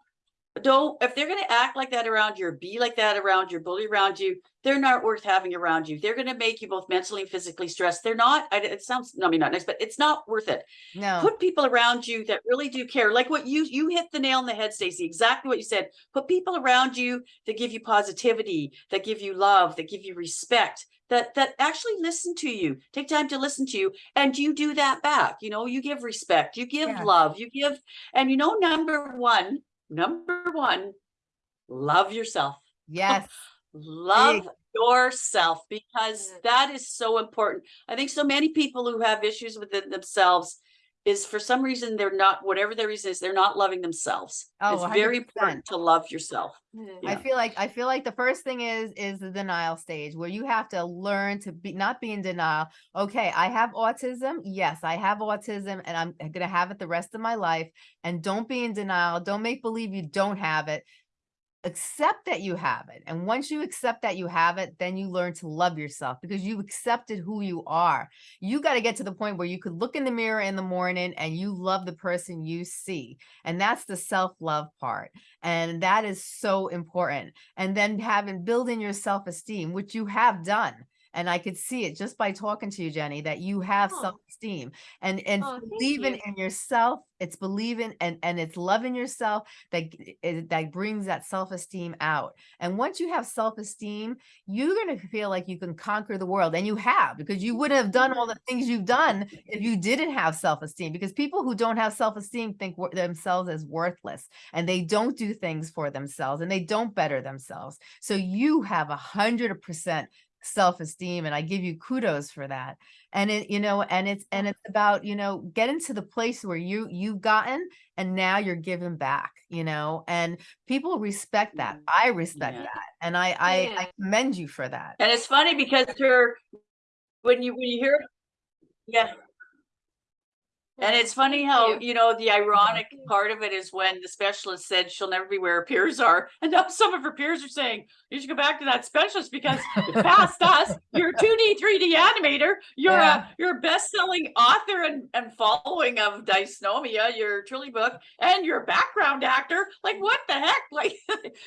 don't, if they're gonna act like that around you, or be like that around you, bully around you, they're not worth having around you. They're gonna make you both mentally and physically stressed. They're not, I, it sounds, I mean, not nice, but it's not worth it. no, Put people around you that really do care, like what you, you hit the nail on the head, Stacey, exactly what you said. Put people around you that give you positivity, that give you love, that give you respect, that, that actually listen to you, take time to listen to you, and you do that back, you know, you give respect, you give Yes. love, you give, and you know, number one, number one, love yourself. Yes, love yourself because that is so important. I think so many people who have issues within themselves is for some reason they're not, whatever their reason is, they're not loving themselves. Oh, It's very 100%. important to love yourself. Mm, yeah. I feel like I feel like the first thing is is the denial stage where you have to learn to be not be in denial. Okay, I have autism. Yes, I have autism and I'm going to have it the rest of my life and don't be in denial. Don't make believe you don't have it. Accept that you have it. And once you accept that you have it, then you learn to love yourself because you accepted who you are. You got to get to the point where you could look in the mirror in the morning and you love the person you see. And that's the self-love part. And that is so important. And then having building your self-esteem, which you have done. And I could see it just by talking to you, Jenny, that you have Oh. self-esteem and and Oh, believing you. in yourself. It's believing and and it's loving yourself that that brings that self-esteem out. And once you have self-esteem, you're gonna feel like you can conquer the world, and you have because you wouldn't have done all the things you've done if you didn't have self-esteem. Because people who don't have self-esteem think themselves as worthless, and they don't do things for themselves, and they don't better themselves. So you have a hundred percent self-esteem and i give you kudos for that and it you know and it's and it's about you know getting to the place where you you've gotten and now you're giving back you know and people respect that Mhm. i respect Yeah. that and i i, Yeah. I commend you for that And it's funny because her, when you, when you hear, yeah, and it's funny how, you. you know, the ironic part of it is when the specialist said she'll never be where her peers are. And now some of her peers are saying, you should go back to that specialist because past us. You're a 2D, 3D animator. You're Yeah. a you're a best-selling author and, and following of Dysnomia, your Trilly book, and you're a background actor. Like, what the heck? Like,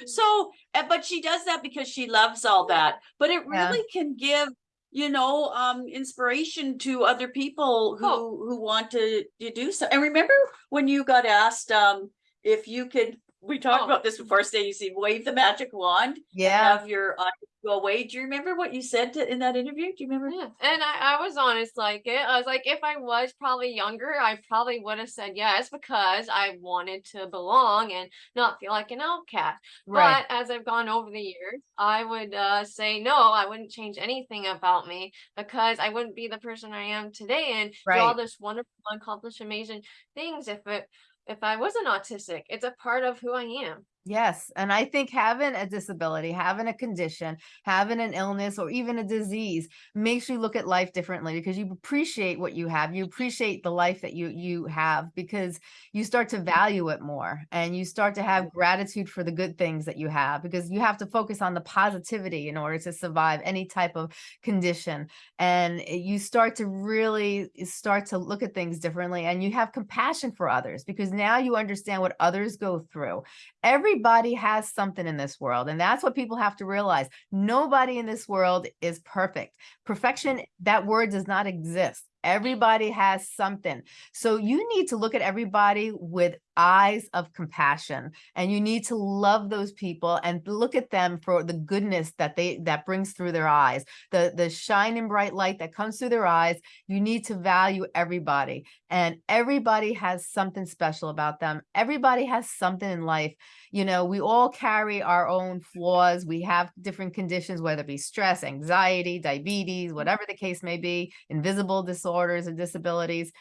so, uh, but she does that because she loves all that. But it Yeah. really can give, you know, um, inspiration to other people who Oh. who want to, to do so. And remember when you got asked um if you could we talked Oh. about this before, Stan. You see, wave the magic wand, yeah have your autism go away. Do you remember what you said to- in that interview? Do you remember? Yeah, and I, I was honest like it. I was like, if I was probably younger, I probably would have said yes because I wanted to belong and not feel like an outcast. Right. But as I've gone over the years, I would uh, say no, I wouldn't change anything about me because I wouldn't be the person I am today and do all this wonderful, accomplished, amazing things if it if I wasn't autistic. It's a part of who I am. Yes, and I think having a disability, having a condition, having an illness or even a disease makes you look at life differently because you appreciate what you have. You appreciate the life that you you have because you start to mm-hmm. value it more and you start to have gratitude for the good things that you have because you have to focus on the positivity in order to survive any type of condition and you start to really eh, start to look at things differently and you have compassion for others because now you understand what others go through everybody has something in this world and that's what people have to realize. Nobody in this world is perfect. Perfection mm. that word does not exist. Everybody has something. So you need to look at everybody with eyes of compassion and you need to love those people and look at them for the goodness that they that brings through their eyes the the shining bright light that comes through their eyes you need to value everybody and everybody has something special about them everybody has something in life you know we all carry our own flaws we have different conditions whether it be stress anxiety diabetes mm-hmm. whatever the case may be invisible disorders and disabilities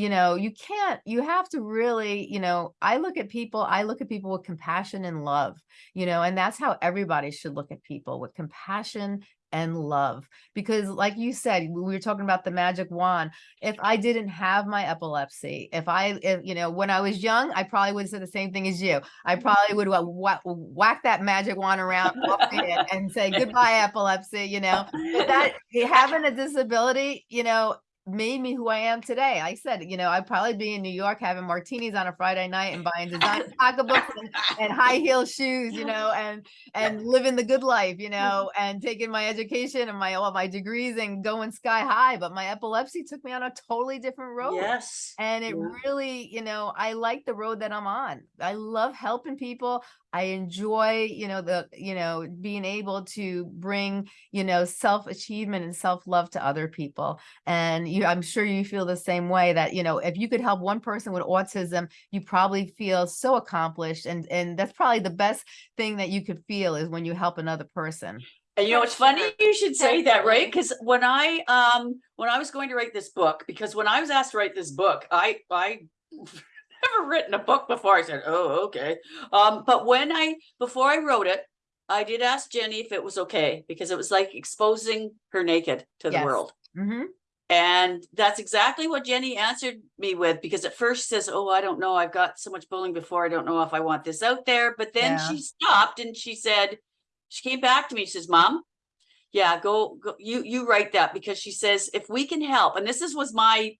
you know you can't you have to really you know i look at people i look at people with compassion and love you know and that's how everybody should look at people with compassion and love because like you said we were talking about the magic wand if i didn't have my epilepsy if i if, you know when i was young i probably would have said the same thing as you i mm-hmm. probably would wha- whack that magic wand around off the end and say goodbye epilepsy you know but that having a disability you know made me who I am today. I said, you know, I'd probably be in New York having martinis on a Friday night and buying designer pocketbooks and, and high heel shoes, you know, and and living the good life, you know, and taking my education and my all my degrees and going sky high. But my epilepsy took me on a totally different road. Yes. And it Yeah. really, you know, I like the road that I'm on. I love helping people. I enjoy, you know, the, you know, being able to bring, you know, self-achievement and self-love to other people. And you, I'm sure you feel the same way that, you know, if you could help one person with autism, you probably feel so accomplished. And, and that's probably the best thing that you could feel is when you help another person. And you know, For it's funny you should say that, right? Because when I um when I was going to write this book, because when I was asked to write this book, I I never written a book before. I said, "Oh, okay." Um, but when I before I wrote it, I did ask Jenny if it was okay because it was like exposing her naked to the Yes. world. hmm And that's exactly what Jenny answered me with because at first she says, Oh, I don't know. I've got so much bullying before. I don't know if I want this out there. But then Yeah. she stopped and she said, She came back to me. She says, Mom, yeah, go, go you you write that because she says if we can help, and this is was my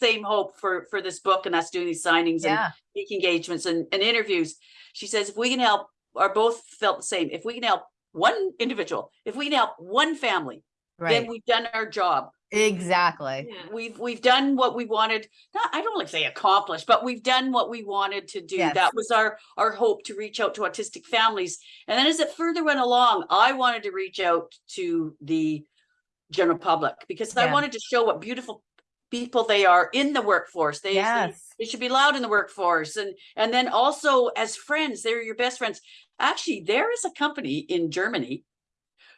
same hope for for this book and us doing these signings and Yeah. speaking engagements and, and interviews. She says if we can help, or both felt the same. If we can help one individual, if we can help one family, Right. then we've done our job Exactly. Yeah. we've we've done what we wanted not i don't like say accomplished but we've done what we wanted to do Yes. that was our our hope to reach out to autistic families and then as it further went along i wanted to reach out to the general public because i wanted to show what beautiful people they are in the workforce they, they Yes. they should be loud in the workforce and and then also as friends they're your best friends actually there is a company in germany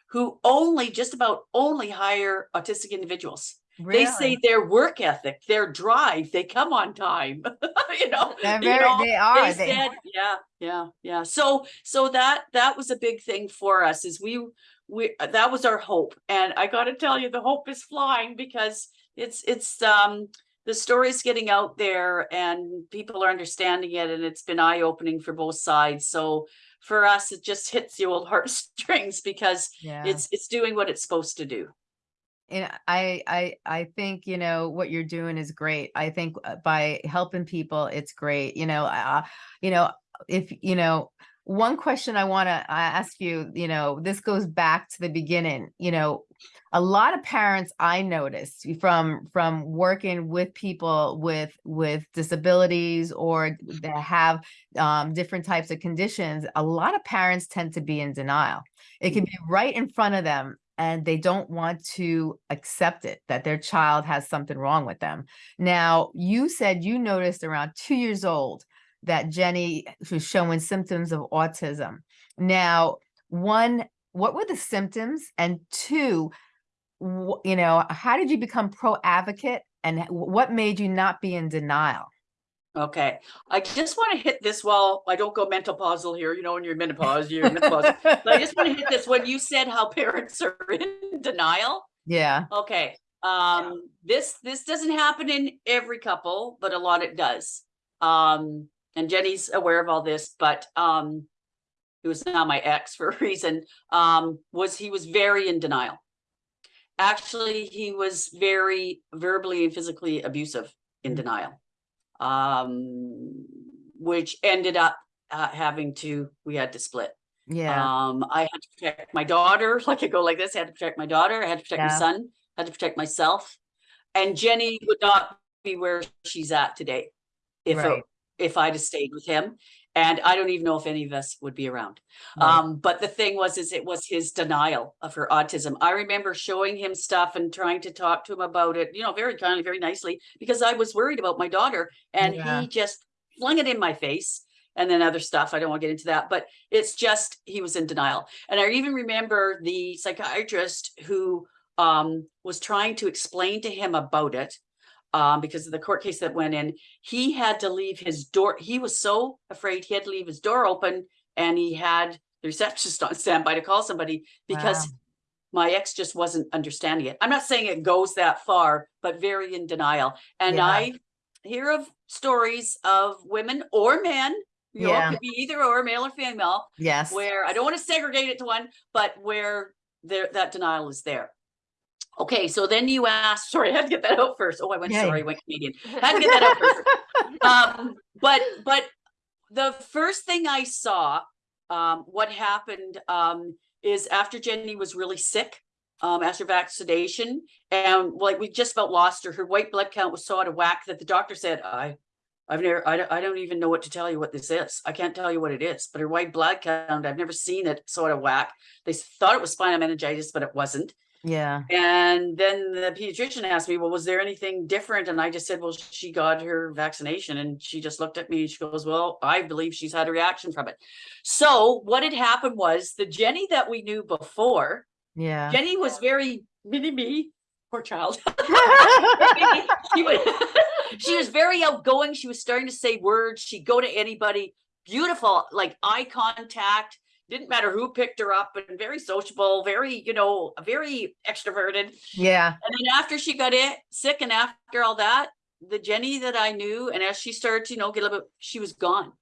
who only just about only hire autistic individuals they say their work ethic, their drive, they come on time. you know, They're you very, know, they are. they they- said, yeah, yeah, yeah. So, so that that was a big thing for us. Is we we that was our hope, and I got to tell you, the hope is flying because it's it's um the story's getting out there and people are understanding it, and it's been eye opening for both sides. So for us, it just hits the old heartstrings because yeah. it's it's doing what it's supposed to do. and I, I, I think, you know, what you're doing is great. I think uh, by helping people, it's great. You know, uh, you know, if, you know, one question I want to ask you, you know, this goes back to the beginning, you know, a lot of parents I noticed from from working with people with with disabilities or that have um, different types of conditions, a lot of parents tend to be in denial. It can be right in front of them and they don't want to accept it that their child has something wrong with them. Now, you said you noticed around two years old that Jenny was showing symptoms of autism. Now, one, what were the symptoms? And two, you know, how did you become pro advocate and what made you not be in denial? Okay, I just want to hit this while I don't go mental puzzle here, you know, when you're menopause, you're menopause. But I just want to hit this when you said how parents are in denial. Yeah, Okay, um, this, this doesn't happen in every couple, but a lot it does. Um, and Jenny's aware of all this, but, um, who is now my ex for a reason, um, was he was very in denial. Actually, he was very verbally and physically abusive in Mm. denial. Um, which ended up, uh, having to, we had to split. yeah, Um, I had to protect my daughter, like I go like this, I had to protect my daughter, I had to protect my son, I had to protect myself. And Jenny would not be where she's at today. If, it- Right. If I'd have stayed with him, and I don't even know if any of us would be around. right, Um, but the thing was, is it was his denial of her autism. I remember showing him stuff and trying to talk to him about it, you know, very kindly, very nicely, because I was worried about my daughter and Yeah. he just flung it in my face. And then other stuff, I don't want to get into that, but it's just, he was in denial. And I even remember the psychiatrist who um was trying to explain to him about it. Um, because of the court case that went in, he had to leave his door, he was so afraid he had to leave his door open and he had the receptionist on standby to call somebody because Wow. my ex just wasn't understanding it. I'm not saying it goes that far, but very in denial. And Yeah. I hear of stories of women or men, you know, Yeah. it could be either or male or female, yes, where I don't want to segregate it to one, but where there that denial is there. Okay, so then you asked, sorry, I had to get that out first. Oh, I went Yeah, sorry. I went Canadian. Had to get that out first um, but but the first thing I saw, um, what happened um, is after Jenny was really sick, um, after vaccination, and like we just about lost her. Her white blood count was so out of whack that the doctor said, "I, I've never, I don't, I don't even know what to tell you what this is. I can't tell you what it is." But her white blood count, I've never seen it so out of whack. They thought it was spinal meningitis, but it wasn't. Yeah, And then the pediatrician asked me, well, was there anything different? And I just said, well, she got her vaccination and she just looked at me and she goes, well, I believe she's had a reaction from it. So what had happened was the Jenny that we knew before, yeah. Jenny was very mini me, poor child. she, was, she was very outgoing. She was starting to say words. She'd go to anybody. Beautiful, like eye contact. Didn't matter who picked her up, and very sociable, very, you know, very extroverted. yeah, And then after she got it sick, and after all that, the Jenny that I knew, and as she started to, you know, get a little bit, she was gone.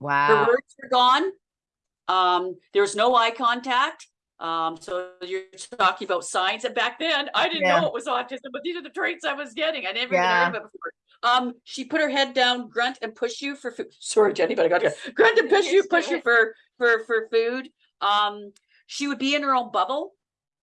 Wow. Her words were gone. Um, there was no eye contact. Um, so you're talking about signs, and back then I didn't Yeah. know it was autism, but these are the traits I was getting. I never Yeah. even heard of it before. Um, she put her head down, grunt, and push you for food. Sorry, Jenny, but I got to grunt and push you, push you for for for food. Um, she would be in her own bubble,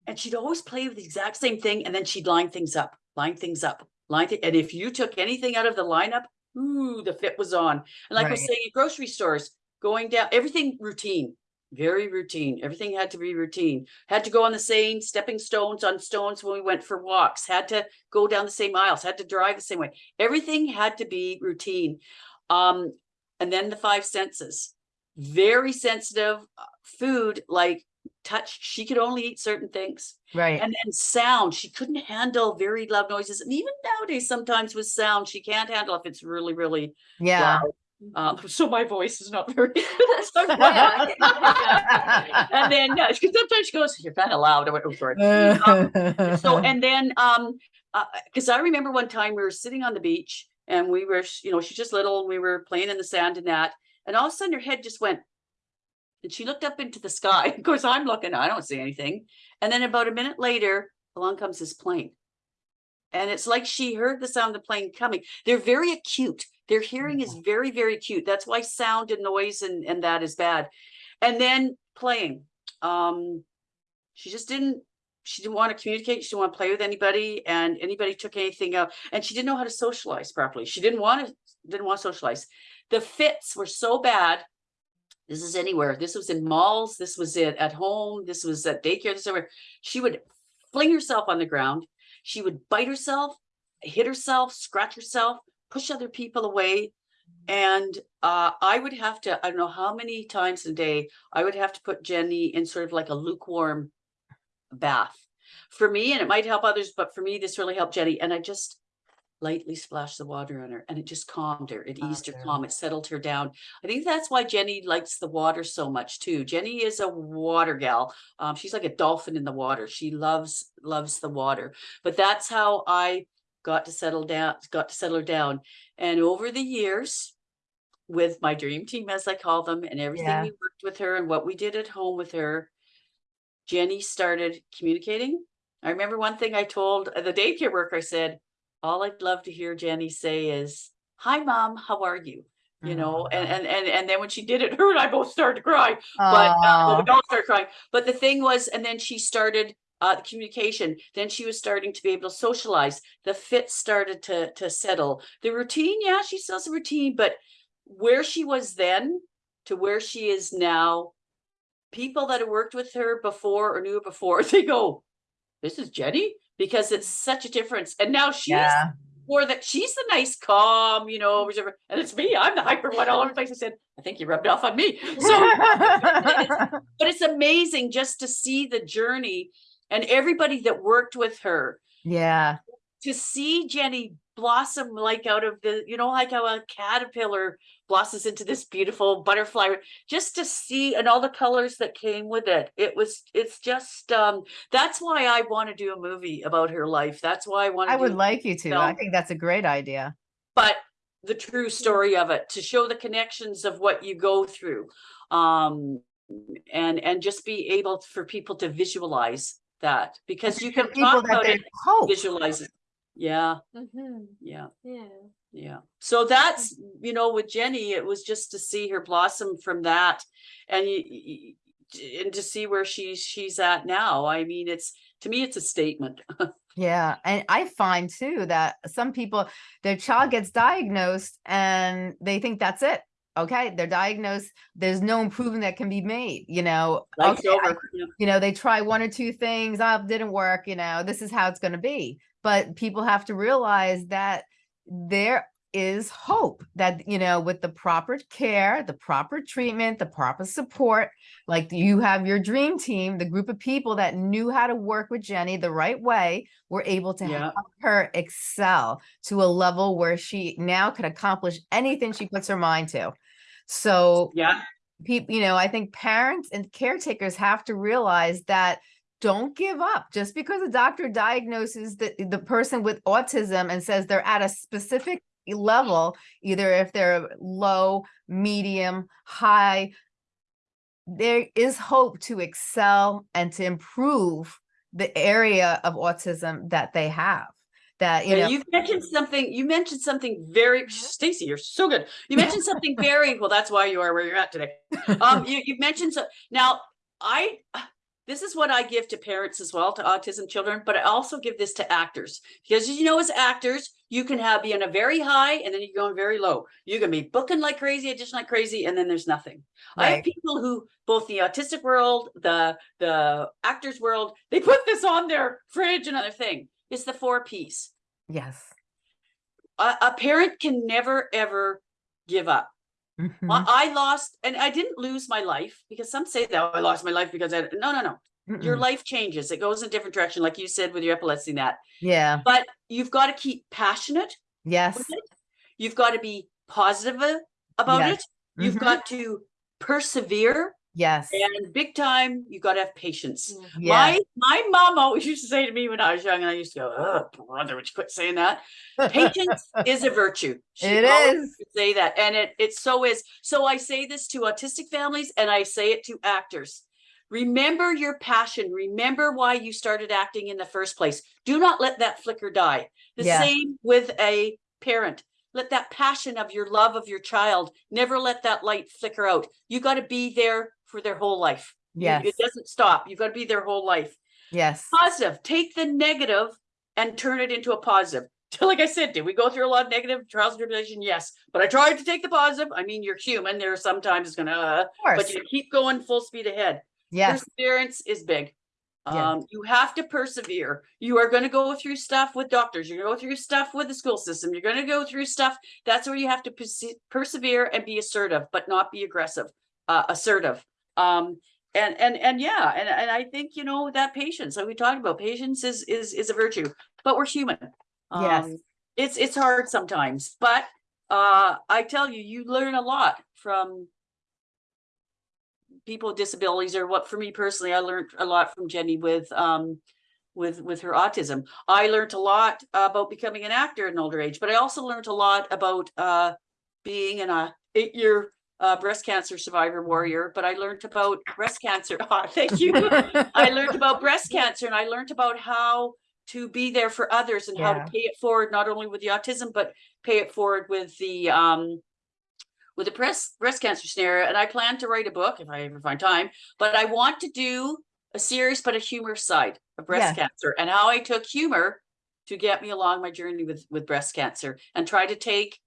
and she'd always play with the exact same thing, and then she'd line things up, line things up, line. Th- and if you took anything out of the lineup, ooh, the fit was on. And like I was saying, at grocery stores, going down, everything routine, very routine. Everything had to be routine. Had to go on the same stepping stones on stones when we went for walks. Had to go down the same aisles. Had to drive the same way. Everything had to be routine. Um, and then the five senses, very sensitive. uh, Food like touch. She could only eat certain things. right, And then sound, she couldn't handle very loud noises. And even nowadays, sometimes with sound, she can't handle if it's really, really yeah. loud. Um, so my voice is not very. so I'm Yeah. glad. and then uh, sometimes she goes, "You're kind of loud." I went, "Oh, sorry." So and then um, because I remember one time we were sitting on the beach and we were, you know, she's just little. We were playing in the sand and that, and all of a sudden her head just went, and she looked up into the sky. Of course, I'm looking. I don't see anything. And then about a minute later, along comes this plane. And it's like she heard the sound of the plane coming. They're very acute. Their hearing is very, very acute. That's why sound and noise and, and that is bad. and then playing. Um, she just didn't, she didn't want to communicate. She didn't want to play with anybody and anybody took anything out and she didn't know how to socialize properly. She didn't want to, didn't want to socialize. The fits were so bad. This is anywhere. This was in malls. This was it at home. This was at daycare. This everywhere. She would fling herself on the ground. She would bite herself, hit herself, scratch herself, push other people away. And uh, I would have to, I don't know how many times a day, I would have to put Jenny in sort of like a lukewarm bath. For me, and it might help others, but for me, this really helped Jenny. And I just lightly splashed the water on her and it just calmed her. It eased her Calmed her. calm. It settled her down. I think that's why Jenny likes the water so much too. Jenny is a water gal. Um, she's like a dolphin in the water. She loves, loves the water. But that's how I got to settle down, got to settle her down. And over the years, with my dream team, as I call them, and everything Yeah. we worked with her and what we did at home with her, Jenny started communicating. I remember one thing I told uh, the daycare worker, I said, all I'd love to hear Jenny say is, hi, mom, how are you? You know, and, and, and, and then when she did it, her and I both started to cry but uh, well, we all started crying. But the thing was, and then she started uh the communication. Then she was starting to be able to socialize. The fit started to to settle. The routine, yeah, she still has a routine, but where she was then to where she is now, people that have worked with her before or knew her before, they go, "This is Jenny," because it's such a difference. And now she's Yeah. more that she's the nice, calm, you know, whichever, and it's me. I'm the hyper one all over the place. I said, "I think you rubbed off on me." So but it's amazing just to see the journey and everybody that worked with her yeah. to see Jenny blossom like out of the, you know, like how a caterpillar blossoms into this beautiful butterfly, just to see and all the colors that came with it. It was, it's just, um, that's why I want to do a movie about her life. That's why I want to I would like you to. I think that's a great idea. but the true story of it, to show the connections of what you go through. Um, and, and just be able for people to visualize that because you can talk about it, hope. visualize it. Yeah, Mhm, yeah, Yeah. yeah. So that's, you know, with Jenny, it was just to see her blossom from that and you, y- y- and to see where she's, she's at now. I mean, it's, to me, it's a statement. Yeah, and I find too that some people, their child gets diagnosed and they think that's it. Okay, they're diagnosed. There's no improvement that can be made. You know, Life's okay, I- you know, they try one or two things, oh, didn't work. You know, this is how it's going to be. But people have to realize that there is hope that you know with the proper care the proper treatment the proper support like you have your dream team the group of people that knew how to work with jenny the right way were able to Yeah. help her excel to a level where she now could accomplish anything she puts her mind to so Yeah, people, you know, I think parents and caretakers have to realize that don't give up just because a doctor diagnoses the, the person with autism and says they're at a specific level, either if they're low, medium, high, there is hope to excel and to improve the area of autism that they have. That, you Yeah, know, you mentioned something, you mentioned something very, Stacey, you're so good. You mentioned something very, well, that's why you are where you're at today. Um, you, you mentioned, so, now, I, this is what I give to parents as well, to autism children, but I also give this to actors. Because as you know, as actors, you can have, be in a very high and then you're going very low. You can be booking like crazy, audition like crazy, and then there's nothing. I have people who, both the autistic world, the, the actors world, they put this on their fridge, another thing. It's the four Ps yes. a, a parent can never ever give up. Mhm. I, I lost, and I didn't lose my life because some say that "Oh, I lost my life because I no no no. Your Mm-mm. life changes; it goes in a different direction, like you said with your epilepsy. and That, Yeah. but you've got to keep passionate Yes. You've got to be positive about Yes. it. You've Mhm. got to persevere, Yes. and big time, you got to have patience. Mhm. Yeah. My my mom always used to say to me when I was young, and I used to go, "Oh, brother, would you quit saying that?" Patience is a virtue. She It is. Say that, and it it so is. So I say this to autistic families, and I say it to actors. Remember your passion. Remember why you started acting in the first place. Do not let that flicker die. The Yeah. same with a parent. Let that passion of your love of your child never let that light flicker out. You got to be there for their whole life. Yes, It doesn't stop. You've got to be their whole life. yes, Positive, take the negative and turn it into a positive. Like I said, did we go through a lot of negative trials and tribulation? Yes, but I tried to take the positive. I mean, you're human. There are sometimes gonna, uh, but you keep going full speed ahead. yes, Perseverance is big. Yeah. Um, you have to persevere. You are gonna go through stuff with doctors. You're gonna go through stuff with the school system. You're gonna go through stuff. That's where you have to perse- persevere and be assertive, but not be aggressive, uh, assertive. Um, and, and, and yeah, and, and I think, you know, that patience, like we talked about, patience is, is, is a virtue, but we're human. Yes. Um, It's, it's hard sometimes, but, uh, I tell you, you learn a lot from people with disabilities or what for me personally, I learned a lot from Jenny with um with with her autism. I learned a lot about becoming an actor in an older age, but I also learned a lot about uh being in a eight-year uh breast cancer survivor warrior, but I learned about breast cancer. Ah, Thank you. I learned about breast cancer and I learned about how to be there for others and how to pay it forward, not only with the autism, but pay it forward with the um with the breast breast cancer scenario. And I plan to write a book if I ever find time, but I want to do a serious but a humorous side of breast cancer and how I took humor to get me along my journey with with breast cancer and try to take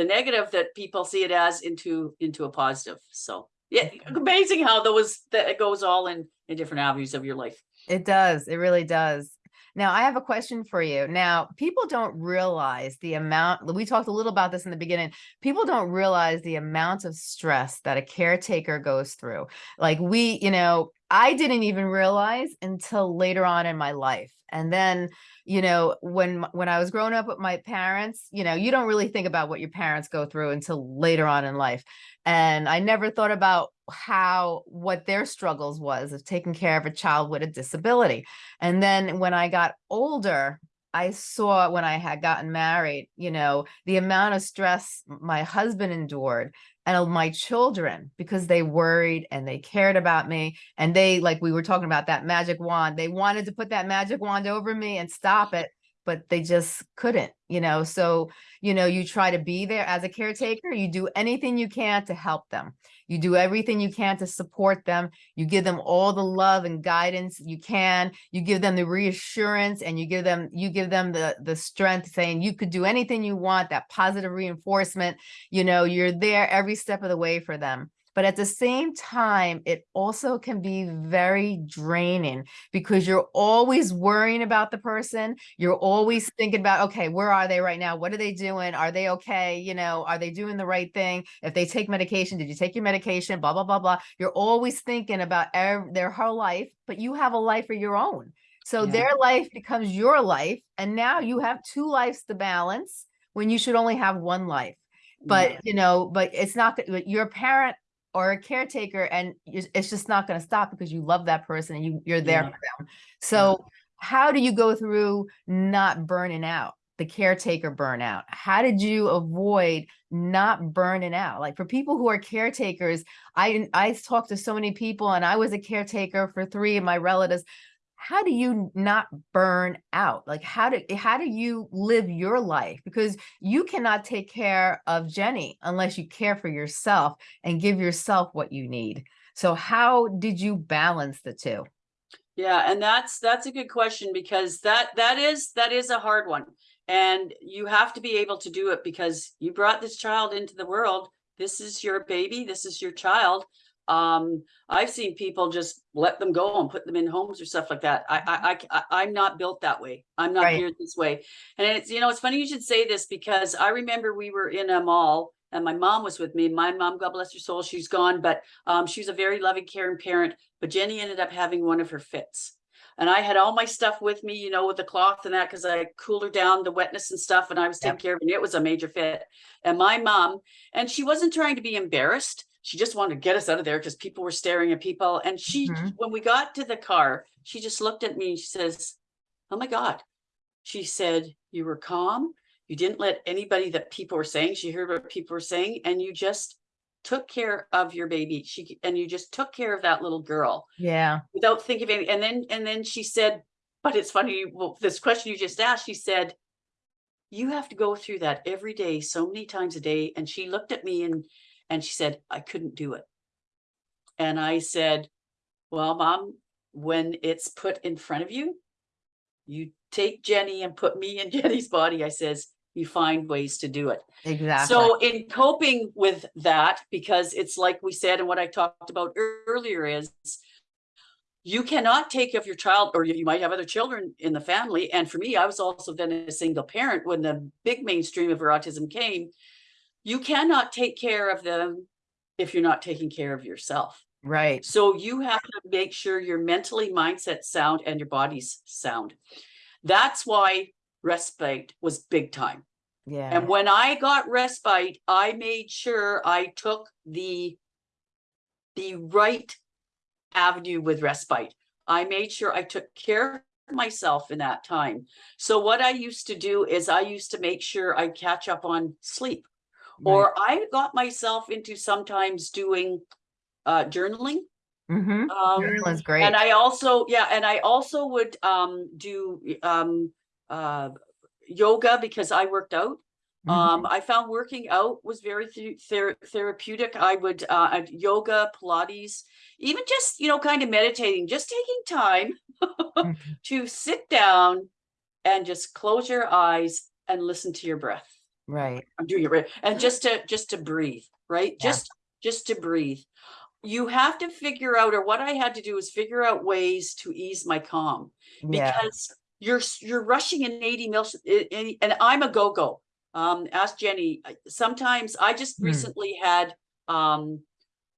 the negative that people see it as into into a positive. So yeah, amazing how those that it goes all in in different avenues of your life. it does, it really does. Now, I have a question for you. Now, people don't realize the amount, we talked a little about this in the beginning. People don't realize the amount of stress that a caretaker goes through. Like we, you know, I didn't even realize until later on in my life. And then, you know, when when I was growing up with my parents, you know, you don't really think about what your parents go through until later on in life. And I never thought about how what their struggles was of taking care of a child with a disability. And then when I got older, I saw when I had gotten married, you know, the amount of stress my husband endured and my children because they worried and they cared about me. And they, like we were talking about that magic wand, they wanted to put that magic wand over me and stop it, but they just couldn't, you know. So, you know, you try to be there as a caretaker, you do anything you can to help them. You do everything you can to support them. You give them all the love and guidance you can. You give them the reassurance and you give them you give them the the strength saying you could do anything you want, that positive reinforcement. You know, you're there every step of the way for them. But at the same time, it also can be very draining because you're always worrying about the person. You're always thinking about, okay, where are they right now? What are they doing? Are they okay? You know, are they doing the right thing? If they take medication, did you take your medication? Blah, blah, blah, blah. You're always thinking about their whole life, but you have a life of your own. So Yeah. their life becomes your life. And now you have two lives to balance when you should only have one life but you know but it's not you're parent or a caretaker and it's just not going to stop because you love that person and you you're there Yeah. for them. So how do you go through not burning out the caretaker burnout? How did you avoid not burning out? Like for people who are caretakers i i talked to so many people and i was a caretaker for three of my relatives how do you not burn out like how do eh, how do you live your life because you cannot take care of jenny unless you care for yourself and give yourself what you need so how did you balance the two Yeah, and that's that's a good question because that that is that is a hard one. And you have to be able to do it because you brought this child into the world. This is your baby, this is your child. Um, I've seen people just let them go and put them in homes or stuff like that. I I I I- I'm not built that way. I'm not Right. geared this way. And it's, you know, it's funny you should say this because I remember we were in a mall and my mom was with me. My mom, God bless her soul, she's gone, but um, she was a very loving, caring parent. But Jenny ended up having one of her fits. And I had all my stuff with me, you know, with the cloth and that, because I cooled her down, the wetness and stuff, and I was taking care of it. It was a major fit. And my mom, and she wasn't trying to be embarrassed. She just wanted to get us out of there because people were staring at people. And she, Mhm. when we got to the car, she just looked at me and she says, Oh my God. She said, You were calm. You didn't let anybody that people were saying, she heard what people were saying, and you just took care of your baby. She and you just took care of that little girl yeah without thinking of any. And then and then she said, but it's funny, well, this question you just asked, she said, You have to go through that every day, so many times a day. And she looked at me and and she said, I couldn't do it. And I said, well, mom, when it's put in front of you, you take Jenny and put me in Jenny's body. I says, you find ways to do it. Exactly. So in coping with that, because it's like we said, and what I talked about earlier is you cannot take of your child, or you you might have other children in the family. And for me, I was also then a single parent when the big mainstream of her autism came. You cannot take care of them if you're not taking care of yourself. Right. So you have to make sure your mentally mindset sound and your body's sound. That's why respite was big time. Yeah. And when I got respite, I made sure I took the the right avenue with respite. I made sure I took care of myself in that time. So what I used to do is I used to make sure I catch up on sleep. Or I got myself into sometimes doing uh journaling. Mm-hmm. Um, Journaling's great. and I also, yeah, and I also would um do um uh yoga because I worked out. Mhm. Um, I found working out was very the- ther- therapeutic. I would uh yoga, Pilates, even just, you know, kind of meditating, just taking time Mhm. to sit down and just close your eyes and listen to your breath. Right. I'm doing it right. And just to just to breathe, right? Yeah. Just just to breathe. You have to figure out, or what I had to do is figure out ways to ease my calm Yeah. because you're you're rushing in 80 mils i- i- and I'm a go-go. Um, ask Jenny. Sometimes I just Hmm. recently had um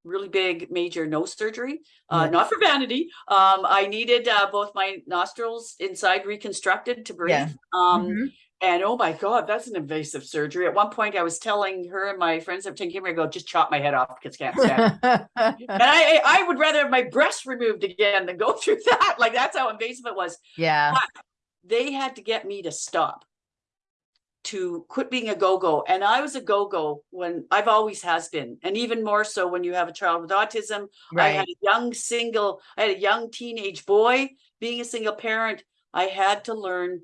really big major nose surgery, uh, not for vanity. Um, I needed uh, both my nostrils inside reconstructed to breathe. Yeah. Um, Mhm. And oh my God, that's an invasive surgery. At one point, I was telling her and my friends I'm taking me, I go, just chop my head off because can't stand it. And I, I would rather have my breast removed again than go through that. Like that's how invasive it was. yeah. They had to get me to stop, to quit being a go-go. And I was a go-go when I've always has been. And even more so when you have a child with autism. Right. I had a young single, I had a young teenage boy. Being a single parent, I had to learn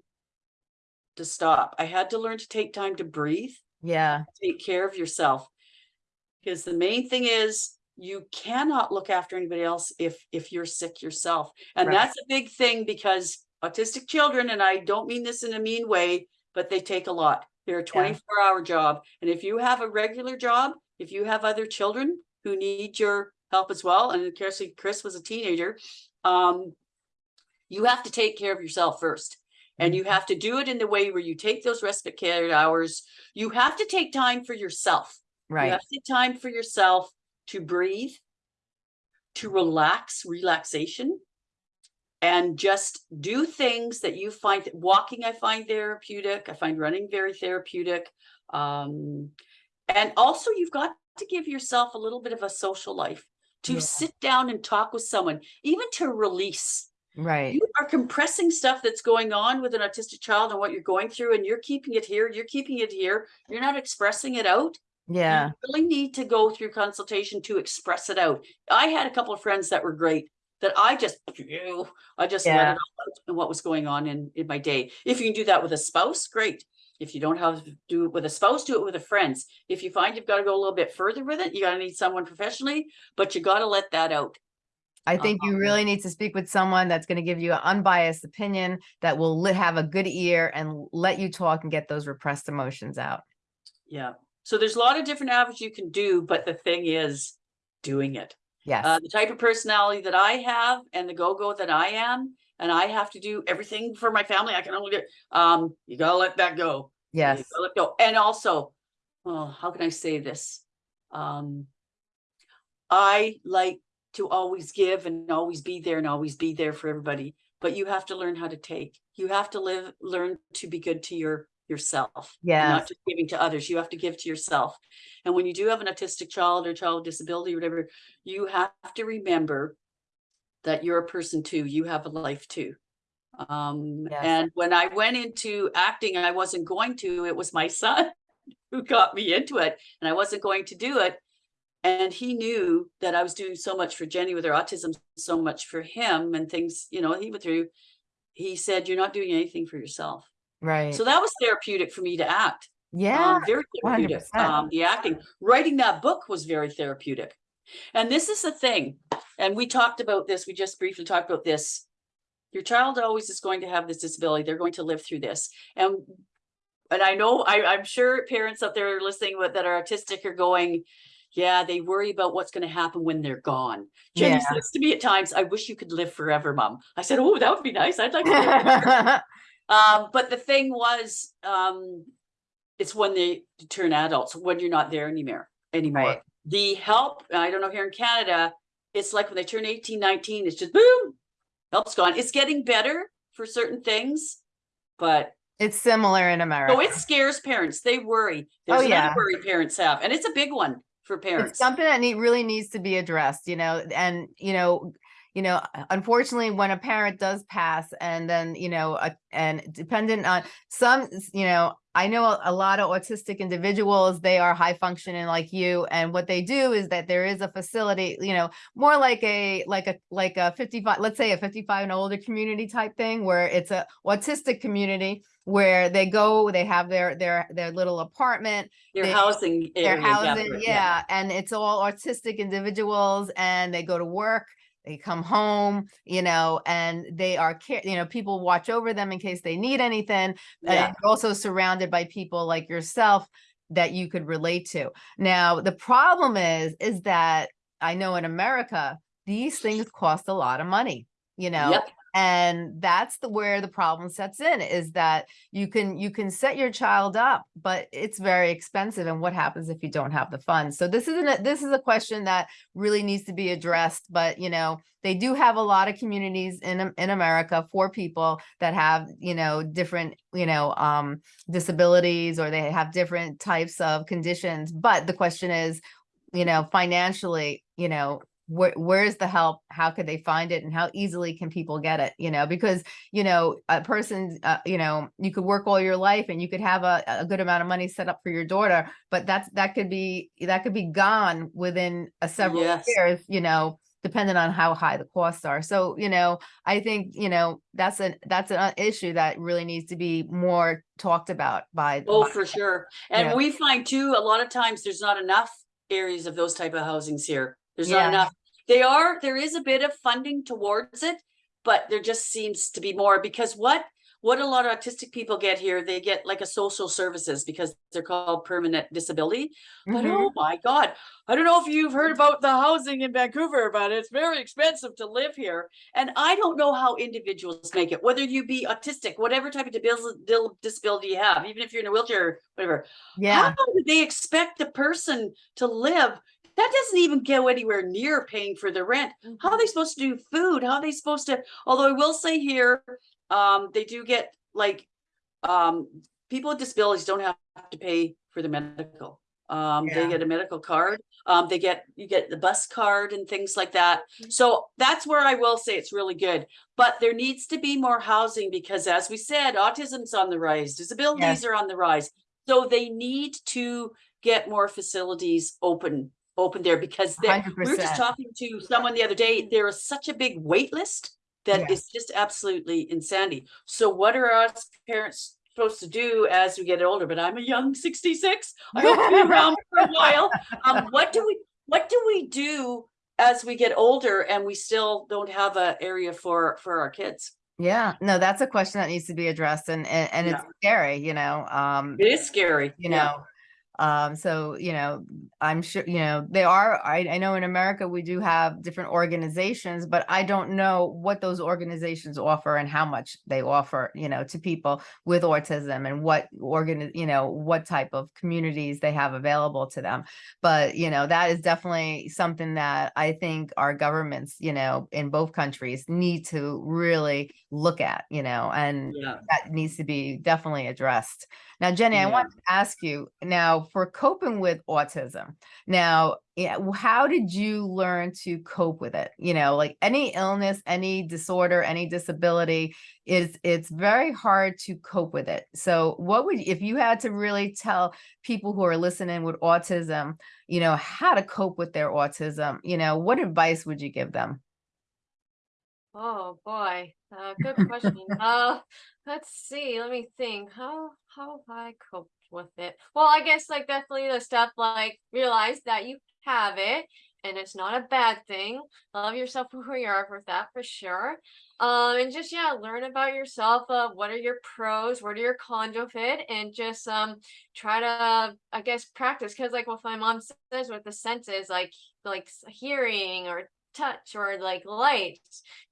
to stop. I had to learn to take time to breathe Yeah. take care of yourself. Because the main thing is you cannot look after anybody else if if you're sick yourself. And Right. that's a big thing because autistic children, and I don't mean this in a mean way, but they take a lot. They're a 24 hour job. And if you have a regular job, if you have other children who need your help as well, and especially Chris was a teenager, um, you have to take care of yourself first. And you have to do it in the way where you take those respite care hours. You have to take time for yourself. Right. You have to take time for yourself to breathe, to relax, relaxation, and just do things that you find walking, I find therapeutic. I find running very therapeutic. Um, and also you've got to give yourself a little bit of a social life to Yeah. sit down and talk with someone, even to release Right. you are compressing stuff that's going on with an autistic child and what you're going through and you're keeping it here you're keeping it here. You're not expressing it out. Yeah. you really need to go through consultation to express it out. I had a couple of friends that were great that i just i just let it all out and what was going on in in my day. If you can do that with a spouse great. If you don't have to do it with a spouse do it with a friends. If you find you've got to go a little bit further with it you got to need someone professionally but you got to let that out I think you really need to speak with someone that's going to give you an unbiased opinion that will have a good ear and let you talk and get those repressed emotions out. Yeah. So there's a lot of different avenues you can do, but the thing is doing it. Yes. Uh, the type of personality that I have and the go-go that I am, and I have to do everything for my family. I can only do, um, you gotta let that go. Yes. Let go. And also, oh, how can I say this? Um, I like to always give and always be there and always be there for everybody, but you have to learn how to take. You have to live, learn to be good to your yourself. Yeah. Not just giving to others. You have to give to yourself. And when you do have an autistic child or child with disability or whatever, you have to remember that you're a person too. You have a life too. Um, Yes. and when I went into acting, I wasn't going to, it was my son who got me into it and I wasn't going to do it. And he knew that I was doing so much for Jenny with her autism, so much for him and things, you know, he went through. He said, You're not doing anything for yourself. Right. So that was therapeutic for me to act. yeah. Um, very therapeutic. Um, the acting, writing that book was very therapeutic And this is the thing, and we talked about this, we just briefly talked about this. Your child always is going to have this disability, they're going to live through this, and. And I know, I, I'm sure parents out there listening with, that are autistic are going, yeah, they worry about what's gonna happen when they're gone. Jenny Yeah. says to me at times, I wish you could live forever, mom. I said, oh, that would be nice, I'd like to. live forever." Um, but the thing was, um, it's when they turn adults, when you're not there anymore, anymore. Right. The help, I don't know, here in Canada, it's like when they turn 18, 19, it's just boom, help's gone. It's getting better for certain things, but It's similar in America. so it scares parents. They worry. Oh, There's another yeah. worry parents have, and it's a big one for it's parents. something that need, really needs to be addressed, you know, and, you know, you know, unfortunately, when a parent does pass and then, you know, uh, and dependent on some, you know, I know a, a lot of autistic individuals, they are high functioning like you. And what they do is that there is a facility, you know, more like a, like a, like a 55, let's say a 55 and older community type thing where it's a autistic community where they go, they have their, their, their little apartment Their they- housing their housing, for- yeah, and it's all artistic individuals and they go to work, they come home, you know, and they are care, you know, people watch over them in case they need anything. Yeah, And also surrounded by people like yourself that you could relate to. Now, the problem is, is that I know in America, these things cost a lot of money, you know, Yep. And that's the where the problem sets in is that you can you can set your child up but it's very expensive and what happens if you don't have the funds? So this isn't a, this is a question that really needs to be addressed but you know they do have a lot of communities in in America for people that have you know different you know um disabilities or they have different types of conditions. But the question is you know financially you know where, where's the help how could they find it and how easily can people get it you know because you know a person uh, you know you could work all your life and you could have a, a good amount of money set up for your daughter but that's that could be that could be gone within a several Yes. years you know depending on how high the costs are so you know i think you know that's an that's an issue that really needs to be more talked about by Oh, by- for sure. And we find too, a lot of times there's not enough areas of those type of housings here. There's Yeah. not enough. They are, there is a bit of funding towards it, but there just seems to be more because what, what a lot of autistic people get here, they get like a social services because they're called permanent disability. But Mhm. oh my God, I don't know if you've heard about the housing in Vancouver, but it's very expensive to live here. And I don't know how individuals make it, whether you be autistic, whatever type of disability you have, even if you're in a wheelchair, whatever. yeah How do they expect the person to live? That doesn't even go anywhere near paying for the rent. How are they supposed to do food? How are they supposed to, although I will say here, um, they do get like, um, people with disabilities don't have to pay for the medical. Um, they get a medical card, um, they get, you get the bus card and things like that. So that's where I will say it's really good, but there needs to be more housing because as we said, autism's on the rise, disabilities are on the rise. So they need to get more facilities open, open there because we were just talking to someone the other day, there is such a big wait list that Yeah. is just absolutely insanity. So what are us parents supposed to do as we get older? But I'm a young sixty-six. I hope to be around for a while. Um, what do we, what do we do as we get older and we still don't have a area for, for our kids? yeah no that's a question that needs to be addressed and and, and it's scary you know um It is scary. you yeah. Um so you know i'm sure you know they are I, I know in america we do have different organizations but i don't know what those organizations offer and how much they offer you know to people with autism and what organ you know what type of communities they have available to them but you know that is definitely something that i think our governments you know in both countries need to really look at you know and Yeah. that needs to be definitely addressed. Now, Jenny, I want to ask you now for coping with autism. Now, yeah, how did you learn to cope with it? You know, like any illness, any disorder, any disability is it's very hard to cope with it. So, what would if you had to really tell people who are listening with autism, you know, how to cope with their autism? You know, what advice would you give them? Oh boy, uh, good question. uh, let's see. Let me think. How how I coped with it? Well, I guess like definitely the stuff like realize that you have it and it's not a bad thing. Love yourself for who you are for that for sure. Um, and just yeah, learn about yourself. Uh, what are your pros? What are your cons of it? And just um try to I guess practice because like what my mom says with the senses, like like hearing or touch or like light,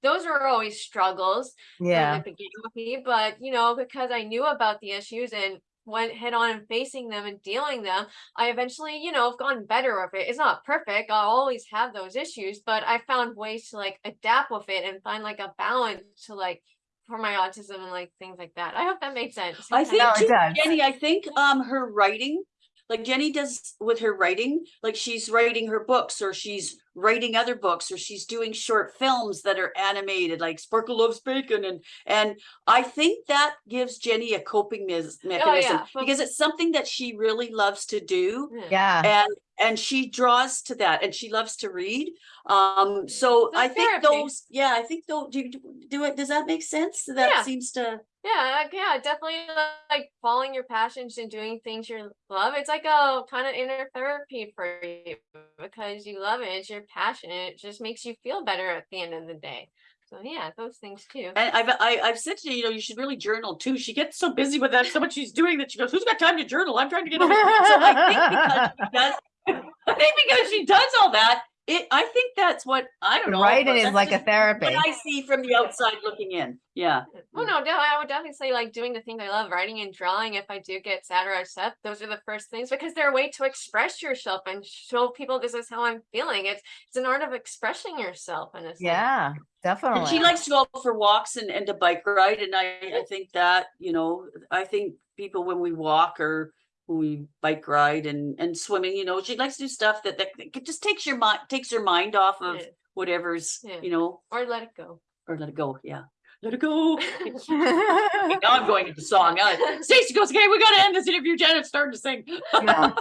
those are always struggles from Yeah. the beginning with me, but you know, because I knew about the issues and went head on and facing them and dealing them, I eventually, you know, have gotten better with it. It's not perfect. I'll always have those issues, but I found ways to like adapt with it and find like a balance to like for my autism and like things like that. I hope that made sense. I think No, too, does. Jenny, I think um her writing, like Jenny does with her writing, like she's writing her books or she's writing other books or she's doing short films that are animated like Sparkle Loves Bacon and and I think that gives Jenny a coping mes- mechanism but- because it's something that she really loves to do Yeah. Yeah. and and she draws to that and she loves to read um so It's I think those yeah I think though do you do it does that make sense that Yeah. seems to Yeah, yeah, definitely like following your passions and doing things you love. It's like a kind of inner therapy for you because you love it. It's your passion. It just makes you feel better at the end of the day. So yeah, those things too. And I've I, I've said to you, you know, you should really journal too. She gets so busy with that, so much she's doing that she goes, "Who's got time to journal? I'm trying to get everything." So I think because she does, I think because she does all that, it. I think that's what I don't know. Writing but is that's like a just therapy. What I see from the outside looking in. Yeah. Oh no, de- I would definitely say like doing the things I love, writing and drawing. If I do get sad or upset, those are the first things because they're a way to express yourself and show people this is how I'm feeling. It's it's an art of expressing yourself in a sense. Yeah, And definitely. she likes to go for walks and, and to bike ride. And I, I think that, you know, I think people when we walk or when we bike ride and, and swimming, you know, she likes to do stuff that, that that just takes your mind, takes your mind off of Yeah. whatever's, Yeah. you know, Or let it go. or let it go. Yeah. Let it go. now I'm going into song. Uh, Stacey goes, okay, we got to end this interview. Janet's starting to sing. Yeah.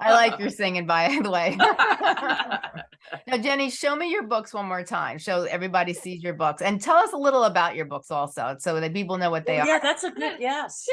I like your singing, by the way. Now, Jenny, show me your books one more time. Show everybody sees your books and tell us a little about your books also, so that people know what they are. yeah, that's a good, yes.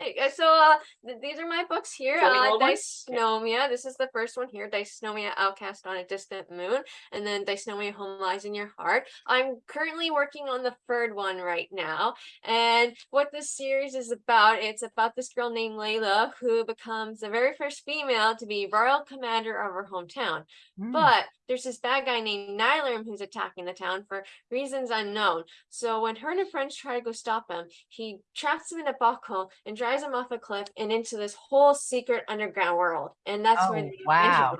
Uh, So uh, th- these are my books here. Uh, ones. Okay. Dysnomia. This is the first one here. Dysnomia, Outcast on a Distant Moon, and then Dysnomia, Home Lies in Your Heart. I'm currently working on the third one right now, and what this series is about, it's about this girl named Layla who becomes the very first female to be royal commander of her hometown. Mm. But there's this bad guy named Nylarm who's attacking the town for reasons unknown. So when her and her friends try to go stop him, he traps them in a hole and drives them off a cliff and into this whole secret underground world. And that's where Oh, the adventure wow.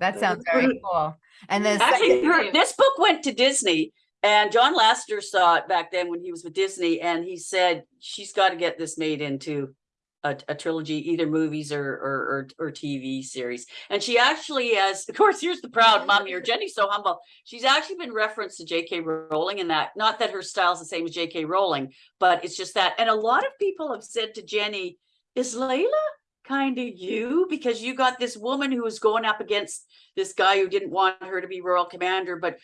That sounds very mm-hmm. cool. And then Actually, second- her, this book went to Disney and John Lasseter saw it back then when he was with Disney and he said, she's got to get this made into a, a trilogy, either movies or, or, or, or TV series. And she actually has, of course, here's the proud mom here. Jenny's so humble. She's actually been referenced to J.K. Rowling in that, not that her style's the same as J.K. Rowling, but it's just that. And a lot of people have said to Jenny, is Layla kind of you? Because you got this woman who was going up against this guy who didn't want her to be royal commander, but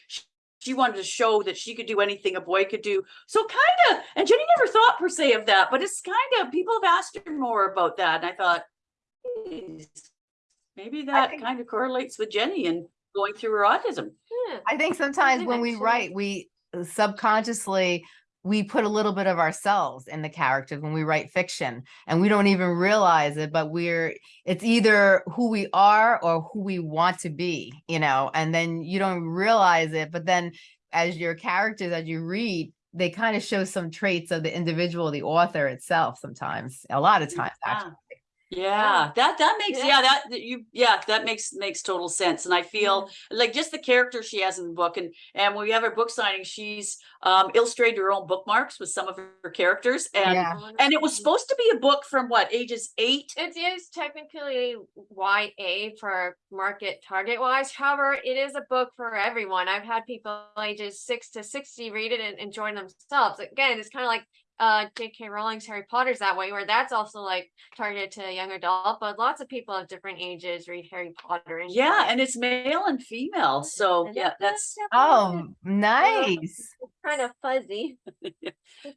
she wanted to show that she could do anything a boy could do. So kind of, and Jenny never thought per se of that, but it's kind of people have asked her more about that, and I thought, maybe that think- kind of correlates with Jenny and going through her autism. I think sometimes think when we write, we uh, subconsciously we put a little bit of ourselves in the characters when we write fiction and we don't even realize it but we're it's either who we are or who we want to be you know and then you don't realize it but then as your characters as you read they kind of show some traits of the individual the author itself sometimes a lot of mm, times actually Yeah, that that makes Yeah. yeah that you yeah that makes makes total sense, and I feel like just the character she has in the book, and and when we have her book signing, she's um illustrated her own bookmarks with some of her characters, and Yeah. and it was supposed to be a book from what ages eight It is technically YA for market target wise. However, it is a book for everyone. I've had people ages six to 60 read it and enjoy themselves. Again, it's kind of like uh J.K. Rowling's Harry Potter's that way, where that's also like targeted to a young adult, but lots of people of different ages read Harry Potter. And Yeah, and it's male and female, so And yeah, that's that's oh nice kind of fuzzy.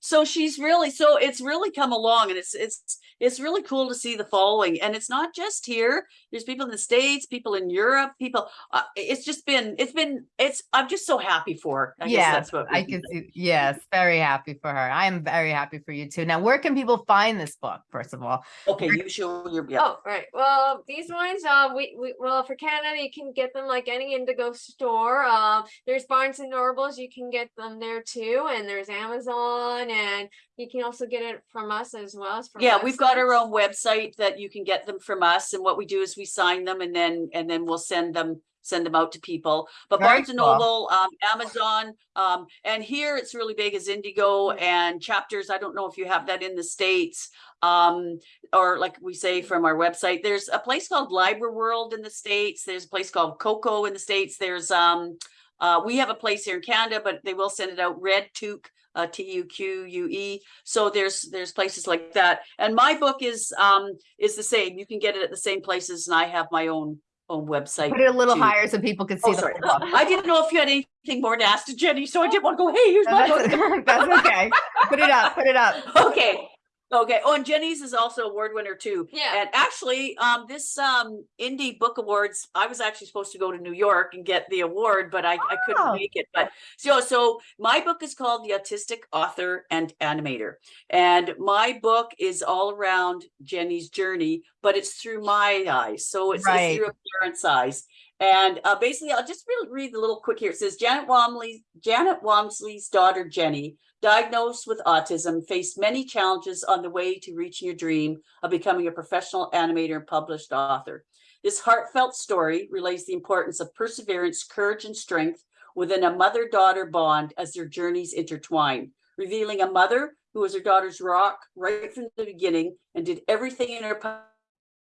So she's really, so it's really come along and it's, it's, it's really cool to see the following. And it's not just here. There's people in the States, people in Europe, people, uh, it's just been, it's been, it's, I'm just so happy for her. I guess Yeah, that's what. I can see, yes, very happy for her. I am very happy for you too. Now, where can people find this book, first of all? Okay, you show your, yeah. Oh, right. Well, these ones, uh, we, we, well, for Canada, you can get them like any Indigo store. Uh, there's Barnes and Nobles, you can get them there too, and there's Amazon, and you can also get it from us as well as from. Yeah, we've got our own website that you can get them from us, and what we do is we sign them and then, and then we'll send them, send them out to people. But Very Barnes and cool. Noble, um, Amazon, um, and here it's really big as Indigo and chapters. I don't know if you have that in the States. Um, or like we say from our website, there's a place called Library World in the States. There's a place called Coco in the States. There's, um, uh, we have a place here in Canada, but they will send it out, Red Tuque, uh, T U Q U E. So there's, there's places like that. And my book is, um, is the same. You can get it at the same places and I have my own, own website. Put it a little too. higher so people can see Oh, sorry. book. I didn't know if you had anything more to ask to Jenny, so I didn't want to go, hey, here's No, my book. That's, that's okay. Put it up, put it up. Okay, okay. Oh, and Jenny's is also award winner too. Yeah. And actually, um, this, um, Indie Book Awards, I was actually supposed to go to New York and get the award, but I, I Oh. couldn't make it. But so, so my book is called The Autistic Author and Animator. And my book is all around Jenny's journey, but it's through my eyes. So it's, it's through a parent's eyes. And uh, basically, I'll just read, read the little quick here. It says Janet Wamsley, Janet Wamsley's daughter Jenny, diagnosed with autism, faced many challenges on the way to reaching your dream of becoming a professional animator and published author. This heartfelt story relays the importance of perseverance, courage, and strength within a mother-daughter bond as their journeys intertwine, revealing a mother who was her daughter's rock right from the beginning and did everything in her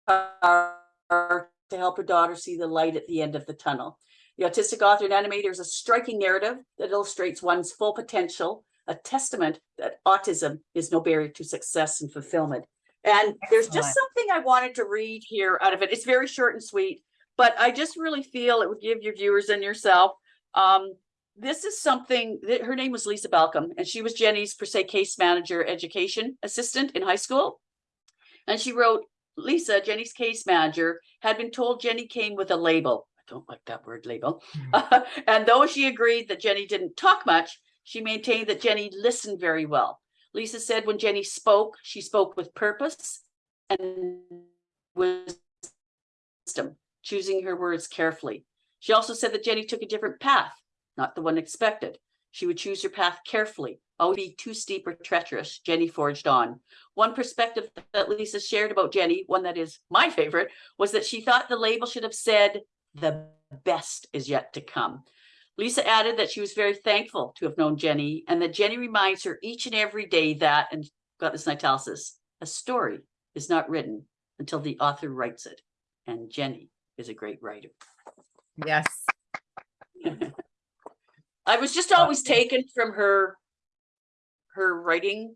power to help her daughter see the light at the end of the tunnel. The Autistic Author and Animator is a striking narrative that illustrates one's full potential, a testament that autism is no barrier to success and fulfillment. And there's just something I wanted to read here out of it. It's very short and sweet, but I just really feel it would give your viewers and yourself. Um, this is something that her name was Lisa Balcom, and she was Jenny's per se case manager education assistant in high school. And she wrote, Lisa, Jenny's case manager, had been told Jenny came with a label. I don't like that word label. and though she agreed that Jenny didn't talk much, she maintained that Jenny listened very well. Lisa said when Jenny spoke, she spoke with purpose and wisdom, choosing her words carefully. She also said that Jenny took a different path, not the one expected. She would choose her path carefully, always be too steep or treacherous. Jenny forged on. One perspective that Lisa shared about Jenny, one that is my favorite, was that she thought the label should have said, the best is yet to come. Lisa added that she was very thankful to have known Jenny and that Jenny reminds her each and every day that, and got this in italics, a story is not written until the author writes it. And Jenny is a great writer. Yes. I was just always taken from her, her writing,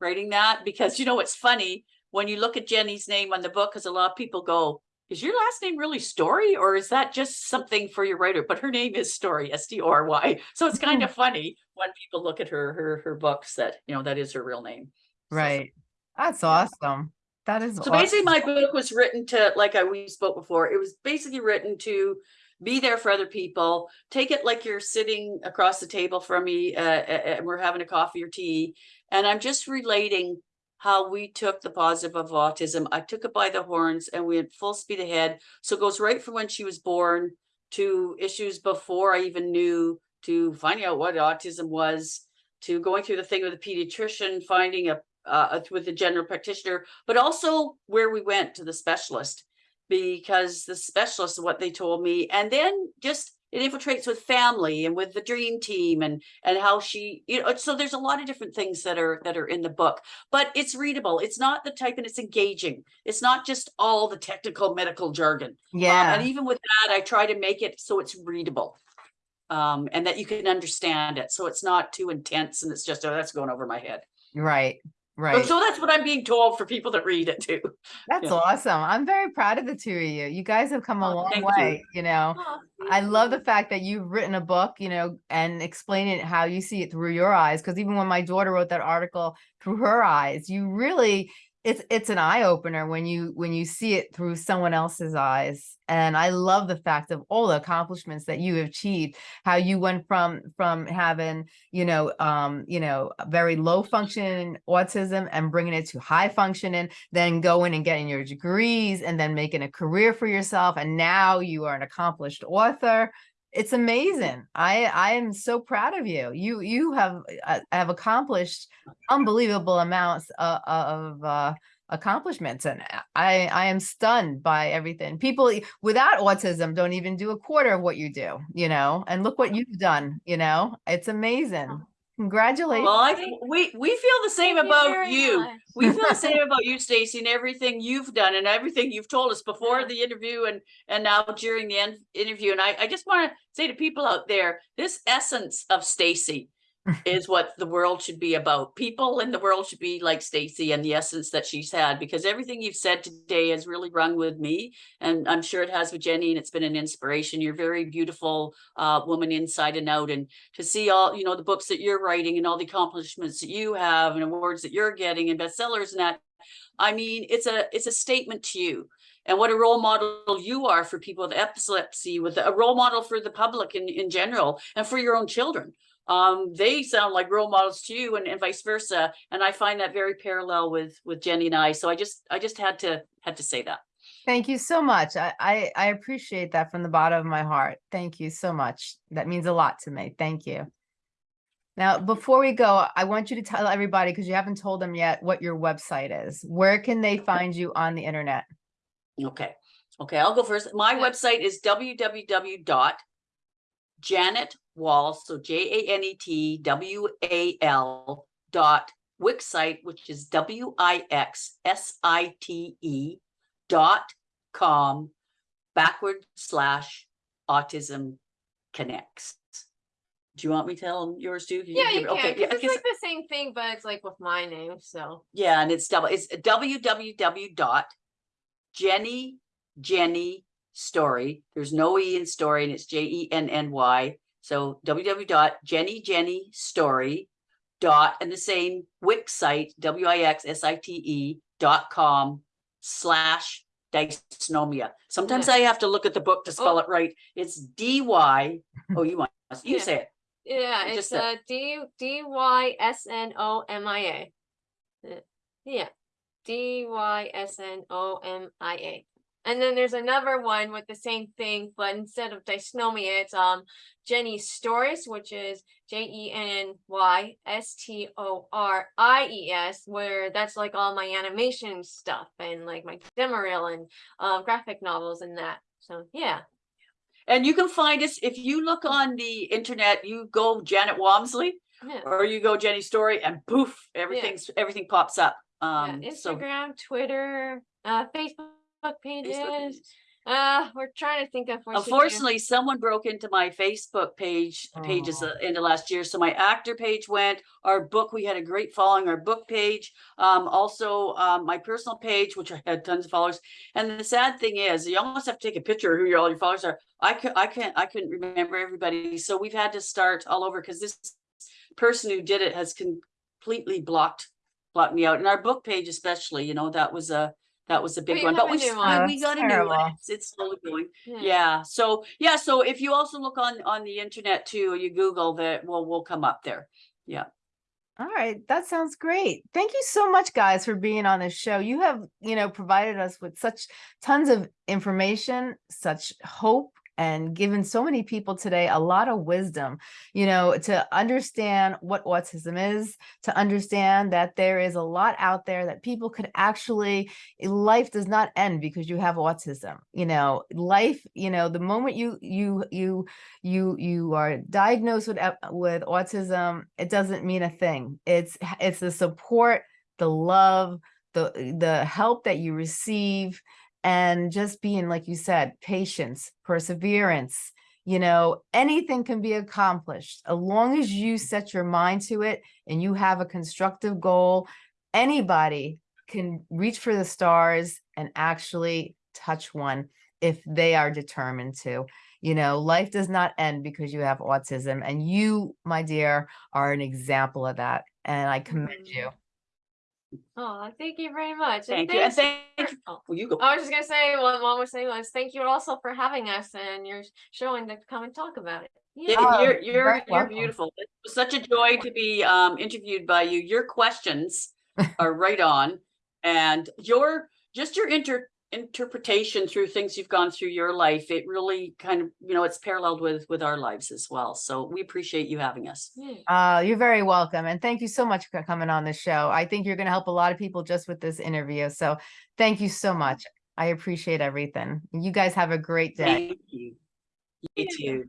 writing that, because you know, it's funny, when you look at Jenny's name on the book, because a lot of people go, is your last name really Story, or is that just something for your writer? But her name is Story, S T O R Y. So it's kind of funny when people look at her, her, her books that, you know, that is her real name. So- Right. That's awesome. That is So basically, my book was written to, like I we spoke before, it was basically written to be there for other people. Take it like you're sitting across the table from me, uh, and we're having a coffee or tea, and I'm just relating how we took the positive of autism. I took it by the horns, and we had full speed ahead. So it goes right from when she was born to issues before I even knew, to finding out what autism was, to going through the thing with a pediatrician, finding a uh, with the general practitioner, but also where we went to the specialist because the specialist, what they told me, and then just it infiltrates with family and with the dream team and and how she you know so there's a lot of different things that are that are in the book but it's readable. It's not the type and it's engaging. It's not just all the technical medical jargon. Um, Yeah. and even with that i try to make it so it's readable um and that you can understand it. So it's not too intense and it's just oh that's going over my head. Right. So, Right. so that's what I'm being told for people that read it too. That's yeah. awesome. I'm very proud of the two of you. You guys have come a Oh, long thank you. way, you know. Oh, I love the fact that you've written a book, you know, and explain it how you see it through your eyes. Because even when my daughter wrote that article through her eyes, you really it's it's an eye opener when you when you see it through someone else's eyes. And I love the fact of all the accomplishments that you have achieved. How you went from from having you know um you know very low functioning autism and bringing it to high functioning, then going and getting your degrees and then making a career for yourself. And now you are an accomplished author it's amazing. I I am so proud of you. You you have uh, have accomplished unbelievable amounts of, of uh, accomplishments, and I I am stunned by everything. People without autism don't even do a quarter of what you do. You know, and look what you've done. You know, it's amazing. Congratulations. Well, I think we we feel the same Thank about very you. We feel the same about you, Stacey, and everything you've done and everything you've told us before Yeah. the interview and and now during the en- interview. And I, I just want to say to people out there, this essence of Stacey is what the world should be about. People in the world should be like Stacey and the essence that she's had, because everything you've said today has really rung with me. And I'm sure it has with Jenny, and it's been an inspiration. You're a very beautiful uh, woman inside and out. And to see all, you know, the books that you're writing and all the accomplishments that you have and awards that you're getting and bestsellers and that, I mean, it's a it's a statement to you and what a role model you are for people with epilepsy, with a role model for the public in, in general and for your own children. Um, they sound like role models to you and, and vice versa. And I find that very parallel with with Jenny and I. So I just I just had to had to say that. Thank you so much. I, I I appreciate that from the bottom of my heart. Thank you so much. That means a lot to me. Thank you. Now, before we go, I want you to tell everybody, because you haven't told them yet, what your website is. Where can they find you on the internet? Okay. Okay, I'll go first. My website is www dot Janet Wall, so J A N E T W A L dot Wixsite, which is W I X S I T E dot com backward slash autism connects. Do you want me to tell yours too? Yeah, you can, okay, yeah, it's like the same thing, but it's like with my name, so. yeah, and it's double, it's www dot Jenny, Jenny story. There's no E in story and it's J E N N Y. So www dot Jenny, Jenny story dot and the same Wix site, W I X S I T E dot com slash dysnomia. Sometimes I have to look at the book to spell Oh. it right. It's D Y. Oh, you want, you Yeah. say it. Yeah, It it's just said- uh D D Y S N O M I A. Uh, Yeah, D Y S N O M I A. And then there's another one with the same thing, but instead of dysnomia, it's um Jenny's stories, which is J E N N Y S T O R I E S, where that's like all my animation stuff and like my demo reel and um graphic novels and that. So yeah. And you can find us if you look on the internet, you go Janet Walmsley. Yeah. or you go Jenny Story and poof, everything's everything pops up. Yeah, Um, so Instagram, Twitter, uh, Facebook pages. Facebook pages. Uh, we're trying to think of. what should. Unfortunately, someone broke into my Facebook page pages Aw. uh, into last year, so my actor page went. Our book, we had a great following. Our book page, um, also um, my personal page, which I had tons of followers. And the sad thing is, you almost have to take a picture of who your all your followers are. I could, I can't, I couldn't remember everybody, so we've had to start all over because this person who did it has completely blocked blocked me out. And our book page, especially, you know, that was a that was a big you one. But we one. we, we got that's a new one. It's, it's slowly going. Yeah. So yeah. So if you also look on on the internet too, you Google that, well, we'll come up there. Yeah. All right, that sounds great. Thank you so much, guys, for being on this show. You have, you know, provided us with such tons of information, such hope, and given so many people today a lot of wisdom, you know, to understand what autism is, to understand that there is a lot out there that people could actually, eh, life does not end because you have autism. You know, life, you know, the moment you you you you you are diagnosed with eh, with autism it doesn't mean a thing it's it's the support the love the eh, the help that you receive and just being like you said patience perseverance you know anything can be accomplished as long as you set your mind to it and you have a constructive goal anybody can reach for the stars and actually touch one if they are determined to You know, life does not end because you have autism. And you, my dear, are an example of that. And I commend mm-hmm. you. Oh, thank you very much. and Thank you, and thanks thank, for- oh, well, you go. I was just gonna say, what mom was saying was, thank you also for having us and you're showing to come and talk about it. Yeah, Oh, you're, you're you're, very you're welcome. beautiful. It was such a joy to be, um, interviewed by you. Your questions are right on. And your, just your inter, interpretation through things you've gone through your life, it really kind of, you know, it's paralleled with, with our lives as well. So we appreciate you having us. Yeah. Uh, you're very welcome. And thank you so much for coming on the show. I think you're going to help a lot of people just with this interview. So thank you so much. I appreciate everything. You guys have a great day. Thank you. You too.